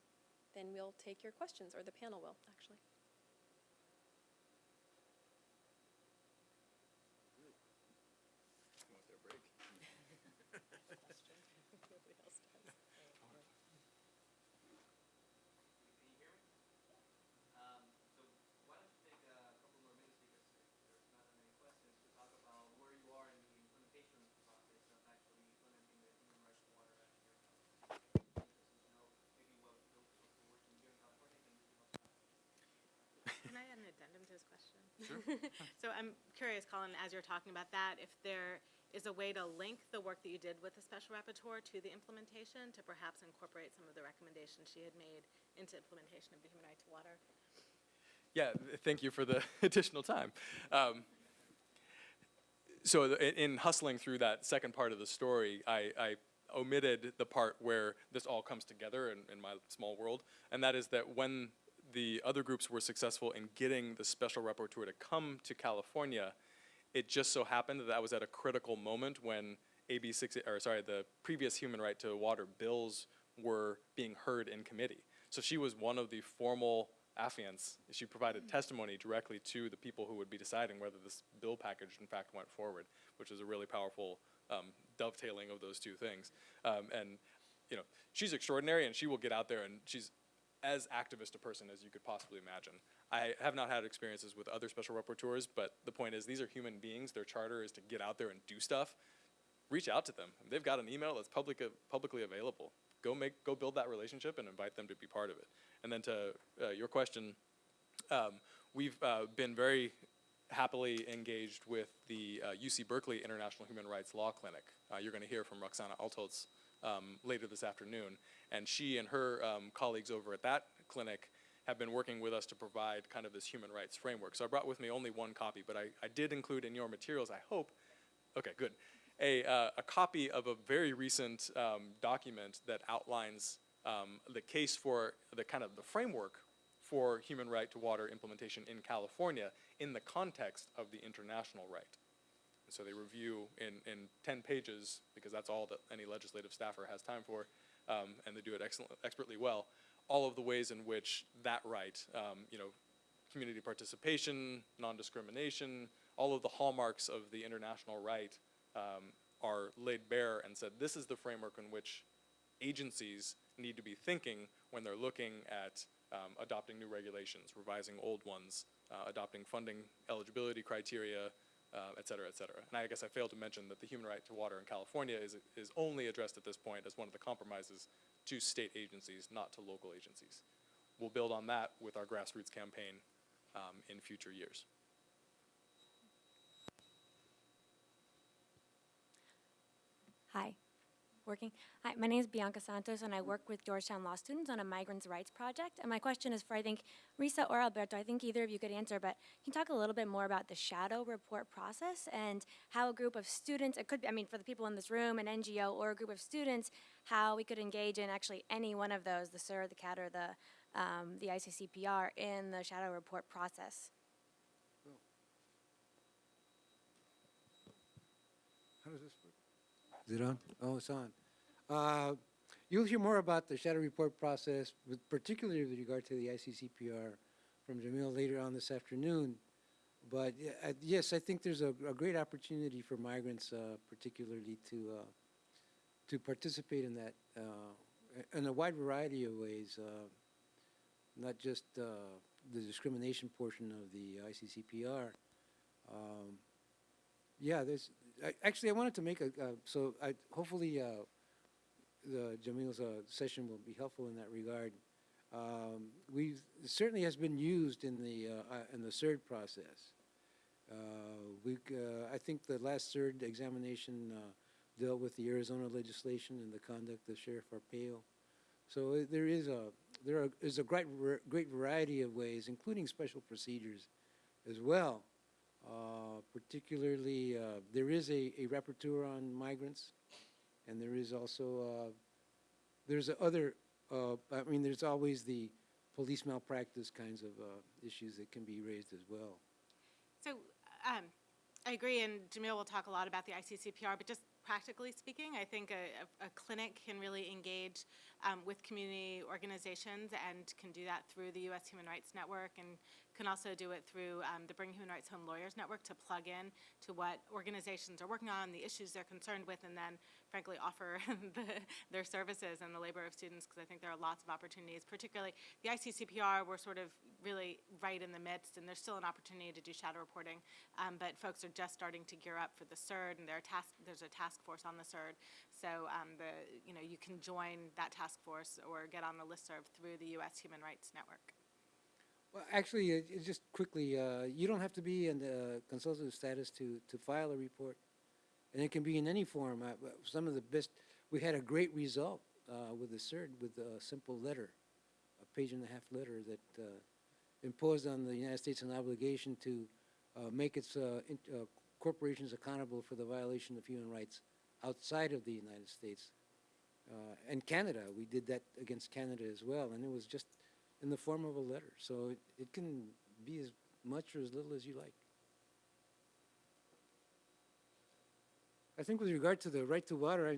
Speaker 1: then we'll take your questions, or the panel will, actually.
Speaker 4: Can you hear me? Um, so why don't you take a couple more minutes because there's not that many questions to talk about where you are in the implementation process of actually implementing the Human Rights to Water Act here. Because you know, maybe what those of us who are working here in California can give us
Speaker 2: Can I add an addendum to his question? Sure. So I'm curious, Colin, as you're talking about that, if there is a way to link the work that you did with the special rapporteur to the implementation, to perhaps incorporate some of the recommendations she had made into implementation of the human right to water?
Speaker 6: Yeah, thank you for the additional time. Um, so in, in hustling through that second part of the story, I, I omitted the part where this all comes together in, in my small world, and that is that when the other groups were successful in getting the special rapporteur to come to California, it just so happened that that was at a critical moment when AB six, or sorry, the previous human right to water bills were being heard in committee. So she was one of the formal affiants. She provided testimony directly to the people who would be deciding whether this bill package in fact went forward, which is a really powerful um, dovetailing of those two things. Um, and you know, she's extraordinary, and she will get out there, and she's as activist a person as you could possibly imagine. I have not had experiences with other special rapporteurs, but the point is, these are human beings. Their charter is to get out there and do stuff. Reach out to them. They've got an email that's public, publicly available. Go make, go build that relationship and invite them to be part of it. And then to uh, your question, um, we've uh, been very happily engaged with the uh, UC Berkeley International Human Rights Law Clinic. Uh, you're going to hear from Roxanna Altholz um, later this afternoon. And she and her um, colleagues over at that clinic have been working with us to provide kind of this human rights framework. So I brought with me only one copy, but I, I did include in your materials, I hope, okay, good, a, uh, a copy of a very recent um, document that outlines um, the case for the kind of the framework for human right to water implementation in California in the context of the international right. And so they review in, in 10 pages, because that's all that any legislative staffer has time for, um, and they do it excellent, expertly well, all of the ways in which that right, um, you know, community participation, non-discrimination, all of the hallmarks of the international right um, are laid bare and said, this is the framework in which agencies need to be thinking when they're looking at um, adopting new regulations, revising old ones, uh, adopting funding eligibility criteria, uh, et cetera, et cetera. And I guess I failed to mention that the human right to water in California is, is only addressed at this point as one of the compromises to state agencies, not to local agencies. We'll build on that with our grassroots campaign um, in future years.
Speaker 7: Hi. Working. Hi, my name is Bianca Santos, and I work with Georgetown Law students on a migrants' rights project. And my question is for, I think, Risa or Alberto, I think either of you could answer, but can you talk a little bit more about the shadow report process and how a group of students, it could be, I mean, for the people in this room, an NGO or a group of students, how we could engage in actually any one of those, the CERD, the CAT, or the, um, the ICCPR, in the shadow report process?
Speaker 5: How does this work? Is it on? Oh, it's on. Uh, You'll hear more about the shadow report process, with particularly with regard to the ICCPR from Jamil later on this afternoon. But yeah, I- yes, I think there's a, a great opportunity for migrants uh, particularly to, uh, to participate in that uh, in a wide variety of ways, uh, not just uh, the discrimination portion of the ICCPR. Um, yeah, there's, I, actually, I wanted to make a, uh, so I, hopefully, uh, the Jamil's, uh, session will be helpful in that regard. Um, we, certainly has been used in the, uh, uh, in the CERD process. Uh, we, uh, I think the last CERD examination, dealt with the Arizona legislation and the conduct of Sheriff Arpaio. So there is a, there are, is a great, great variety of ways, including special procedures as well. Particularly, there is a, a rapporteur on migrants, and there is also, uh, there's other, uh, I mean, there's always the police malpractice kinds of uh, issues that can be raised as well.
Speaker 2: So um, I agree, and Jamil will talk a lot about the ICCPR, but just practically speaking, I think a, a, a clinic can really engage um, with community organizations and can do that through the U.S. Human Rights Network and can also do it through um, the Bring Human Rights Home Lawyers Network to plug in to what organizations are working on, the issues they're concerned with, and then frankly offer the, their services and the labor of students because I think there are lots of opportunities, particularly the ICCPR, we're sort of really right in the midst and there's still an opportunity to do shadow reporting, um, but folks are just starting to gear up for the CERD and there task, there's a task force on the CERD. So um, the, you know, you can join that task force or get on the listserv through the U.S. Human Rights Network.
Speaker 5: Well, actually, uh, just quickly, uh, you don't have to be in the consultative status to, to file a report. And it can be in any form. Uh, uh, Some of the best, we had a great result uh, with the CERD with a simple letter, a page and a half letter that uh, imposed on the United States an obligation to uh, make its uh, in- uh, corporations accountable for the violation of human rights outside of the United States. And Canada, we did that against Canada as well, and it was just in the form of a letter. So it, it can be as much or as little as you like. I think with regard to the right to water, I,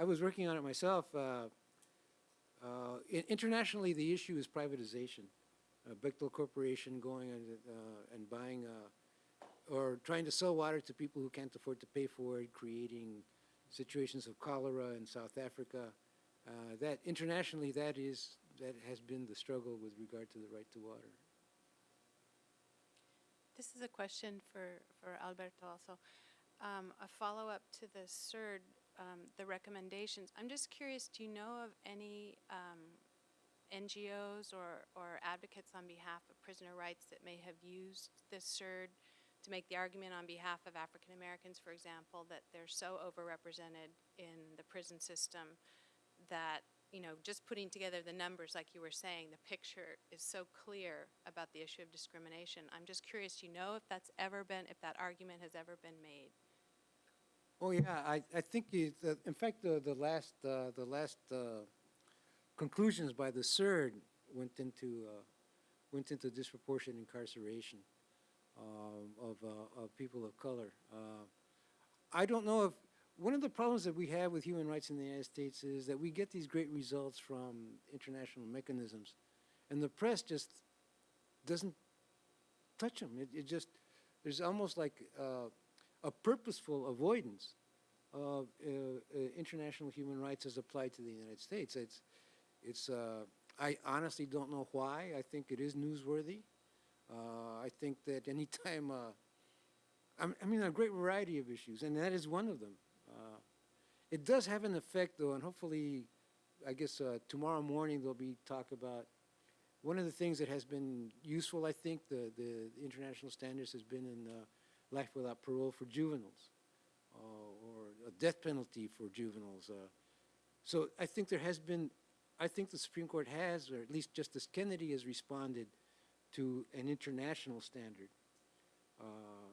Speaker 5: I- was working on it myself. Uh, uh, internationally, the issue is privatization. Uh, Bechtel Corporation going and, uh, and buying, uh, or trying to sell water to people who can't afford to pay for it, creating situations of cholera in South Africa. Uh, that internationally, that is that has been the struggle with regard to the right to water.
Speaker 8: This is a question for, for Alberto also. Um, a follow-up to the CERD, um, the recommendations. I'm just curious, do you know of any um, NGOs or, or advocates on behalf of prisoner rights that may have used this CERD to make the argument on behalf of African Americans, for example, that they're so overrepresented in the prison system that you know, just putting together the numbers, like you were saying, the picture is so clear about the issue of discrimination. I'm just curious, do you know if that's ever been, if that argument has ever been made?
Speaker 5: Oh yeah, I, I think uh, in fact the the last uh, the last uh, conclusions by the CERD went into uh, went into disproportionate incarceration um, of uh, of people of color. Uh, I don't know if one of the problems that we have with human rights in the United States is that we get these great results from international mechanisms, and the press just doesn't touch them. It, it just there's almost like a purposeful avoidance of uh, uh, international human rights as applied to the United States. It's, it's, uh, I honestly don't know why. I think it is newsworthy. Uh, I think that anytime, uh, I'm- I mean, a great variety of issues, and that is one of them. Uh, It does have an effect, though, and hopefully, I guess uh, tomorrow morning there'll be talk about, one of the things that has been useful, I think, the, the international standards has been in life without parole for juveniles, uh, or a death penalty for juveniles. uh. So I think there has been, I think the Supreme Court has, or at least Justice Kennedy has responded to an international standard. Uh,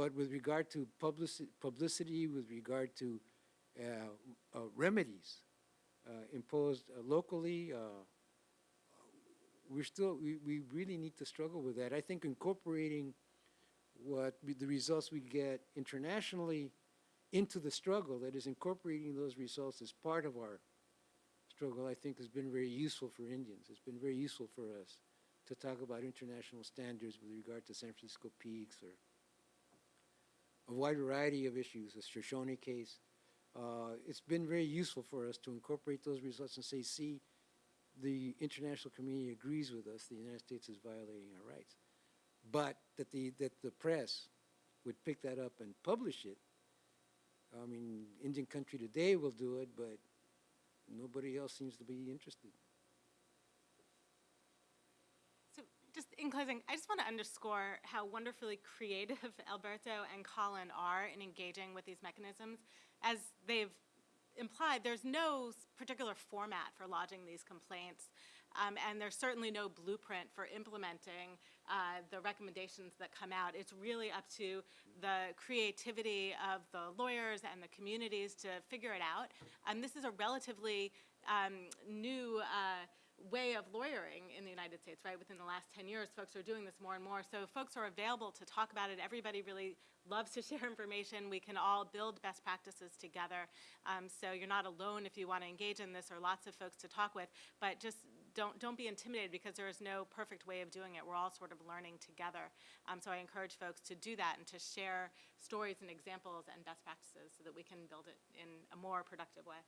Speaker 5: But with regard to publicity, publicity with regard to uh, uh, remedies uh, imposed locally, we're still, we, we really need to struggle with that. I think incorporating what the results we get internationally into the struggle, that is incorporating those results as part of our struggle, I think has been very useful for Indians. It's been very useful for us to talk about international standards with regard to San Francisco peaks or a wide variety of issues, the Shoshone case. Uh, it's been very useful for us to incorporate those results and say, see, the international community agrees with us, the United States is violating our rights. But that the, that the press would pick that up and publish it, I mean, Indian Country Today will do it, but nobody else seems to be interested.
Speaker 2: So just in closing, I just want to underscore how wonderfully creative Alberto and Colin are in engaging with these mechanisms. As they've implied, there's no particular format for lodging these complaints, um, and there's certainly no blueprint for implementing uh, the recommendations that come out. It's really up to the creativity of the lawyers and the communities to figure it out. And this is a relatively um, new uh, way of lawyering in the United States, right? Within the last 10 years, folks are doing this more and more. So folks are available to talk about it. Everybody really loves to share information. We can all build best practices together. Um, so you're not alone if you want to engage in this, or lots of folks to talk with. But just don't, don't be intimidated because there is no perfect way of doing it. We're all sort of learning together. Um, so I encourage folks to do that and to share stories and examples and best practices so that we can build it in a more productive way.